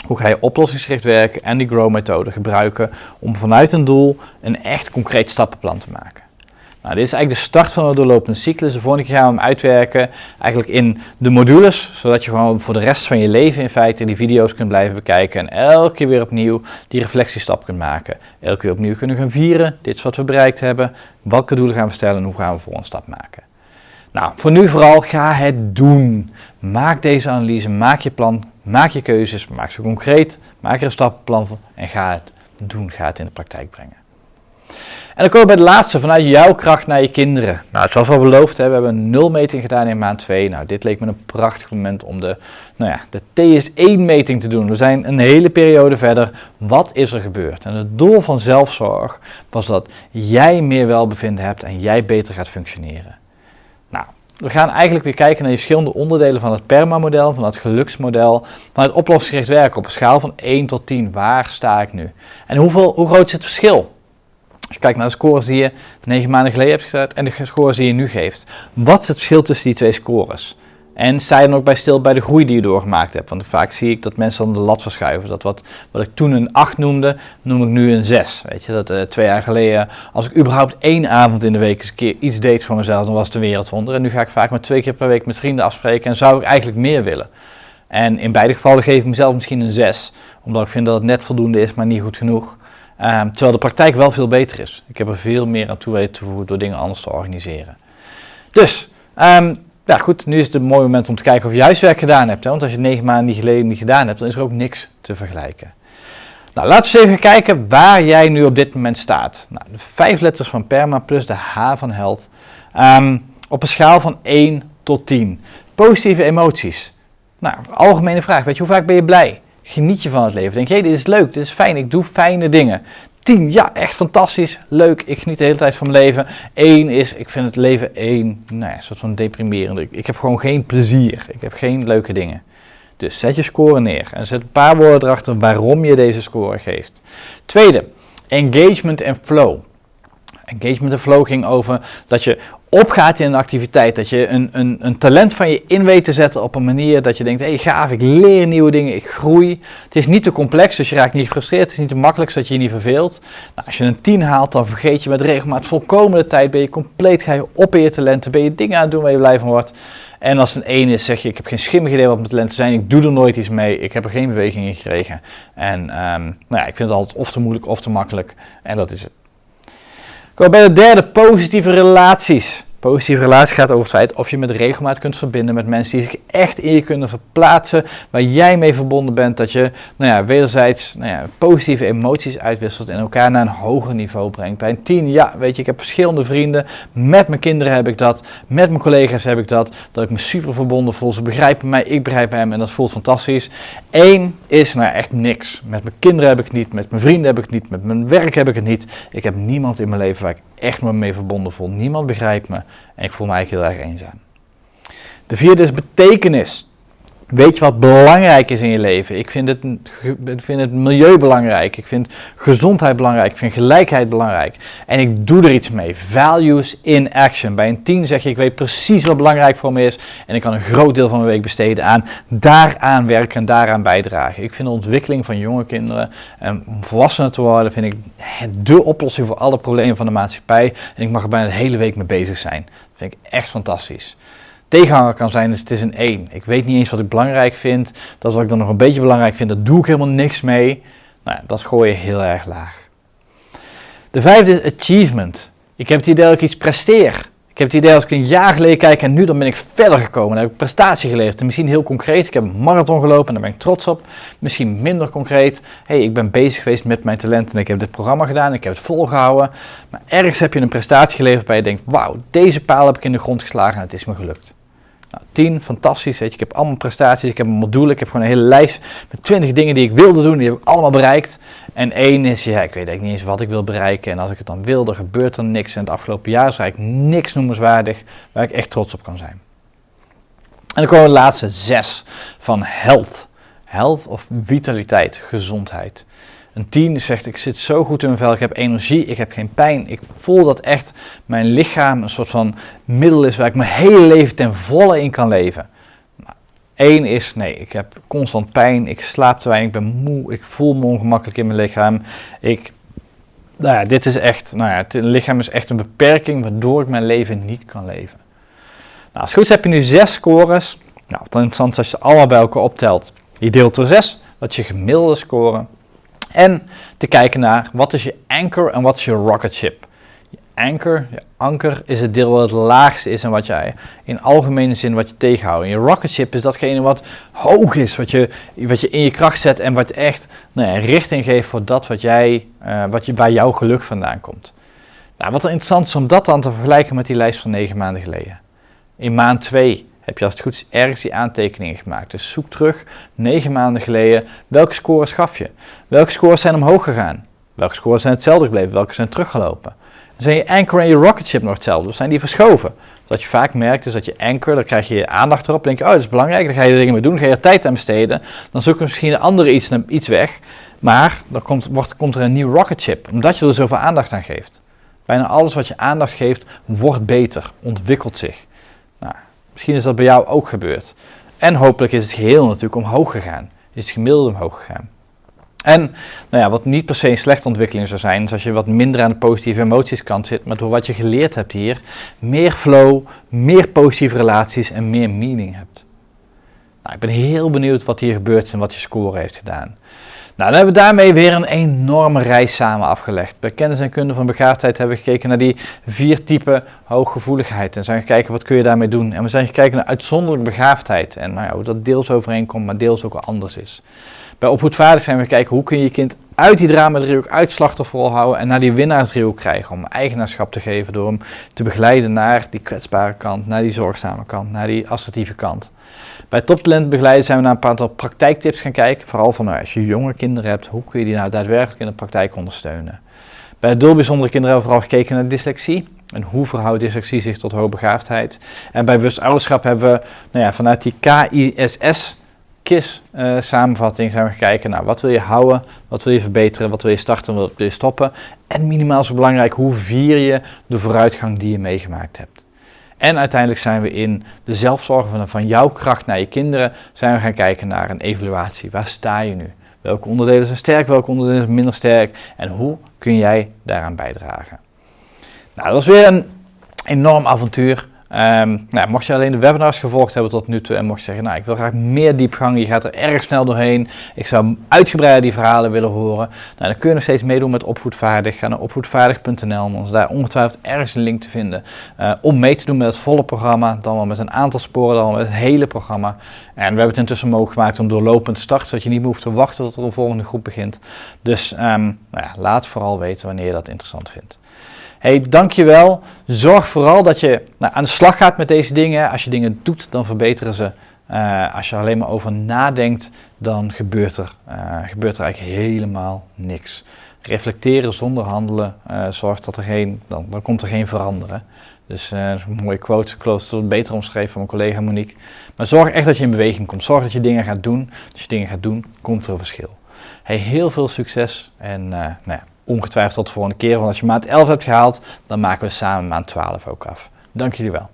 Hoe ga je oplossingsgericht werken en die grow methode gebruiken om vanuit een doel een echt concreet stappenplan te maken. Nou, dit is eigenlijk de start van een doorlopende cyclus. De volgende keer gaan we hem uitwerken eigenlijk in de modules, zodat je gewoon voor de rest van je leven in feite die video's kunt blijven bekijken en elke keer weer opnieuw die reflectiestap kunt maken. Elke keer opnieuw kunnen gaan vieren, dit is wat we bereikt hebben, welke doelen gaan we stellen en hoe gaan we voor een stap maken. Nou, voor nu vooral ga het doen. Maak deze analyse, maak je plan, maak je keuzes, maak ze concreet, maak er een stappenplan voor en ga het doen, ga het in de praktijk brengen. En dan komen we bij de laatste, vanuit jouw kracht naar je kinderen. Nou, zoals we beloofd hebben, we hebben een nulmeting gedaan in maand 2. Nou, dit leek me een prachtig moment om de, nou ja, de TS1-meting te doen. We zijn een hele periode verder. Wat is er gebeurd? En het doel van zelfzorg was dat jij meer welbevinden hebt en jij beter gaat functioneren. Nou, we gaan eigenlijk weer kijken naar de verschillende onderdelen van het PERMA-model, van het geluksmodel, van het oplossingsgericht werken op een schaal van 1 tot 10. Waar sta ik nu? En hoeveel, hoe groot is het verschil? Als je kijkt naar de scores die je negen maanden geleden hebt gezet en de scores die je nu geeft. Wat is het verschil tussen die twee scores? En sta je dan ook bij stil bij de groei die je doorgemaakt hebt? Want vaak zie ik dat mensen dan de lat verschuiven. Dat wat, wat ik toen een 8 noemde, noem ik nu een 6. Weet je, dat uh, twee jaar geleden, als ik überhaupt één avond in de week eens een keer iets deed voor mezelf, dan was het een wereldwonder. En nu ga ik vaak maar twee keer per week met vrienden afspreken en zou ik eigenlijk meer willen. En in beide gevallen geef ik mezelf misschien een 6, omdat ik vind dat het net voldoende is, maar niet goed genoeg. Um, terwijl de praktijk wel veel beter is. Ik heb er veel meer aan toe weten te voegen door dingen anders te organiseren. Dus, um, ja goed, nu is het een mooi moment om te kijken of je huiswerk gedaan hebt. Hè? Want als je negen maanden geleden niet gedaan hebt, dan is er ook niks te vergelijken. Nou, laten we eens even kijken waar jij nu op dit moment staat. Nou, de vijf letters van PERMA plus de H van Health. Um, op een schaal van 1 tot 10. Positieve emoties. Nou, algemene vraag. Weet je, hoe vaak ben je blij? Geniet je van het leven? Denk je, hey, dit is leuk, dit is fijn, ik doe fijne dingen. 10, ja, echt fantastisch, leuk, ik geniet de hele tijd van mijn leven. 1 is, ik vind het leven één, nou ja, een soort van deprimerend. Ik, ik heb gewoon geen plezier, ik heb geen leuke dingen. Dus zet je score neer en zet een paar woorden erachter waarom je deze score geeft. Tweede, engagement en flow. Engagement en flow ging over dat je opgaat in een activiteit. Dat je een, een, een talent van je in weet te zetten op een manier dat je denkt, hé hey, gaaf, ik leer nieuwe dingen, ik groei. Het is niet te complex, dus je raakt niet gefrustreerd. Het is niet te makkelijk, zodat je je niet verveelt. Nou, als je een 10 haalt, dan vergeet je met regelmaat volkomen de tijd. Ben je compleet, ga je op in je talenten, ben je dingen aan het doen waar je blij van wordt. En als een 1 is, zeg je, ik heb geen schimmig idee wat mijn talenten zijn, ik doe er nooit iets mee, ik heb er geen beweging in gekregen. En um, nou ja, ik vind het altijd of te moeilijk of te makkelijk. En dat is het. Kom bij de derde, positieve relaties. Positieve relatie gaat over het feit of je met regelmaat kunt verbinden met mensen die zich echt in je kunnen verplaatsen, waar jij mee verbonden bent, dat je nou ja, wederzijds nou ja, positieve emoties uitwisselt en elkaar naar een hoger niveau brengt. Bij een tien, ja, weet je, ik heb verschillende vrienden, met mijn kinderen heb ik dat, met mijn collega's heb ik dat, dat ik me super verbonden voel, ze begrijpen mij, ik begrijp hem en dat voelt fantastisch. Eén is nou echt niks. Met mijn kinderen heb ik het niet, met mijn vrienden heb ik het niet, met mijn werk heb ik het niet. Ik heb niemand in mijn leven waar ik echt me mee verbonden voel. Niemand begrijpt me en ik voel me eigenlijk heel erg eenzaam. De vierde is betekenis. Weet je wat belangrijk is in je leven? Ik vind het, ik vind het milieu belangrijk. Ik vind gezondheid belangrijk. Ik vind gelijkheid belangrijk. En ik doe er iets mee. Values in action. Bij een team zeg je: Ik weet precies wat belangrijk voor me is. En ik kan een groot deel van mijn week besteden aan daaraan werken en daaraan bijdragen. Ik vind de ontwikkeling van jonge kinderen en volwassenen te worden, vind ik de oplossing voor alle problemen van de maatschappij. En ik mag er bijna de hele week mee bezig zijn. Dat vind ik echt fantastisch tegenhanger kan zijn, dus het is een 1. Ik weet niet eens wat ik belangrijk vind. Dat wat ik dan nog een beetje belangrijk vind, daar doe ik helemaal niks mee. Nou, dat gooi je heel erg laag. De vijfde is achievement. Ik heb het idee dat ik iets presteer. Ik heb het idee als ik een jaar geleden kijk en nu dan ben ik verder gekomen. Dan heb ik prestatie geleverd. misschien heel concreet. Ik heb een marathon gelopen en daar ben ik trots op. Misschien minder concreet. hey, ik ben bezig geweest met mijn talenten en ik heb dit programma gedaan. Ik heb het volgehouden. Maar ergens heb je een prestatie geleverd waar je denkt, wauw, deze paal heb ik in de grond geslagen en het is me gelukt. Nou, 10, fantastisch. Weet je, ik heb allemaal prestaties, ik heb een module, ik heb gewoon een hele lijst met 20 dingen die ik wilde doen, die heb ik allemaal bereikt. En één is, ja, ik weet eigenlijk niet eens wat ik wil bereiken. En als ik het dan wil, gebeurt er niks. En het afgelopen jaar is eigenlijk niks noemenswaardig waar ik echt trots op kan zijn. En dan komen we de laatste zes van health. Health of vitaliteit, gezondheid. Een tien zegt, ik zit zo goed in mijn vel, ik heb energie, ik heb geen pijn. Ik voel dat echt mijn lichaam een soort van middel is waar ik mijn hele leven ten volle in kan leven. Nou, Eén is, nee, ik heb constant pijn, ik slaap te weinig, ik ben moe, ik voel me ongemakkelijk in mijn lichaam. Ik, nou ja, dit is echt, nou ja, het lichaam is echt een beperking waardoor ik mijn leven niet kan leven. Nou, als het goed is heb je nu zes scores. Nou, wat interessant als je ze allemaal bij elkaar optelt. Je deelt door zes, wat je gemiddelde score. En te kijken naar wat is je anchor en wat is je rocket ship. Je anchor, je anker is het deel wat het laagste is en wat jij in algemene zin wat je tegenhoudt. En je rocket ship is datgene wat hoog is, wat je, wat je in je kracht zet en wat echt nou ja, richting geeft voor dat wat jij, uh, wat je, bij jouw geluk vandaan komt. Nou, wat interessant is om dat dan te vergelijken met die lijst van negen maanden geleden. In maand 2 heb je als het goed is ergens die aantekeningen gemaakt. Dus zoek terug, negen maanden geleden, welke scores gaf je? Welke scores zijn omhoog gegaan? Welke scores zijn hetzelfde gebleven? Welke zijn teruggelopen? Zijn je anchor en je rocket ship nog hetzelfde? Of zijn die verschoven? Wat je vaak merkt is dat je anchor, dan krijg je aandacht erop. Dan denk je, oh dat is belangrijk, dan ga je dingen mee doen, ga je er tijd aan besteden. Dan zoek je misschien een andere iets, iets weg. Maar dan komt, wordt, komt er een nieuw rocket ship, omdat je er zoveel aandacht aan geeft. Bijna alles wat je aandacht geeft, wordt beter, ontwikkelt zich. Misschien is dat bij jou ook gebeurd. En hopelijk is het geheel natuurlijk omhoog gegaan. Is het gemiddelde omhoog gegaan. En nou ja, wat niet per se een slechte ontwikkeling zou zijn, is als je wat minder aan de positieve emoties kant zit, maar door wat je geleerd hebt hier, meer flow, meer positieve relaties en meer meaning hebt. Nou, ik ben heel benieuwd wat hier gebeurt en wat je score heeft gedaan. Nou, dan hebben we daarmee weer een enorme reis samen afgelegd. Bij kennis en kunde van begaafdheid hebben we gekeken naar die vier typen hooggevoeligheid. En zijn gekeken wat kun je daarmee doen. En we zijn gekeken naar uitzonderlijke begaafdheid. En nou ja, hoe dat deels overeenkomt, maar deels ook anders is. Bij opvoedvaardig zijn we gekeken hoe kun je je kind uit die drama-driehoek, uit slachtofferrol houden en naar die winnaarsdriehoek krijgen. Om eigenaarschap te geven door hem te begeleiden naar die kwetsbare kant, naar die zorgzame kant, naar die assertieve kant. Bij toptalent begeleiden zijn we naar een aantal praktijktips gaan kijken. Vooral van nou, als je jonge kinderen hebt, hoe kun je die nou daadwerkelijk in de praktijk ondersteunen. Bij bijzondere kinderen hebben we vooral gekeken naar dyslexie. En hoe verhoudt dyslexie zich tot hoogbegaafdheid? En bij bewust ouderschap hebben we nou ja, vanuit die KISS KISS-samenvatting zijn we gaan kijken naar wat wil je houden, wat wil je verbeteren, wat wil je starten, wat wil je stoppen. En minimaal zo belangrijk, hoe vier je de vooruitgang die je meegemaakt hebt. En uiteindelijk zijn we in de zelfzorg van, van jouw kracht naar je kinderen, zijn we gaan kijken naar een evaluatie. Waar sta je nu? Welke onderdelen zijn sterk, welke onderdelen zijn minder sterk en hoe kun jij daaraan bijdragen? Nou, dat was weer een enorm avontuur. Um, nou, mocht je alleen de webinars gevolgd hebben tot nu toe en mocht je zeggen, nou ik wil graag meer diepgang, je gaat er erg snel doorheen, ik zou uitgebreid die verhalen willen horen, nou, dan kun je nog steeds meedoen met Opvoedvaardig. Ga naar opvoedvaardig.nl, dan is daar ongetwijfeld ergens een link te vinden uh, om mee te doen met het volle programma, dan wel met een aantal sporen, dan wel met het hele programma. En we hebben het intussen mogelijk gemaakt om doorlopend te starten, zodat je niet meer hoeft te wachten tot er een volgende groep begint. Dus um, nou ja, laat vooral weten wanneer je dat interessant vindt hey, dankjewel. Zorg vooral dat je nou, aan de slag gaat met deze dingen. Als je dingen doet, dan verbeteren ze. Uh, als je er alleen maar over nadenkt, dan gebeurt er, uh, gebeurt er eigenlijk helemaal niks. Reflecteren zonder handelen uh, zorgt dat er geen, dan, dan komt er geen veranderen. Dus een mooie quote, quote beter omschreven van mijn collega Monique. Maar zorg echt dat je in beweging komt. Zorg dat je dingen gaat doen. Als je dingen gaat doen, komt er een verschil. Heel veel succes en nou ja, ongetwijfeld de volgende keer. Want als je maand 11 hebt gehaald, dan maken we samen maand 12 ook af. Dank jullie wel.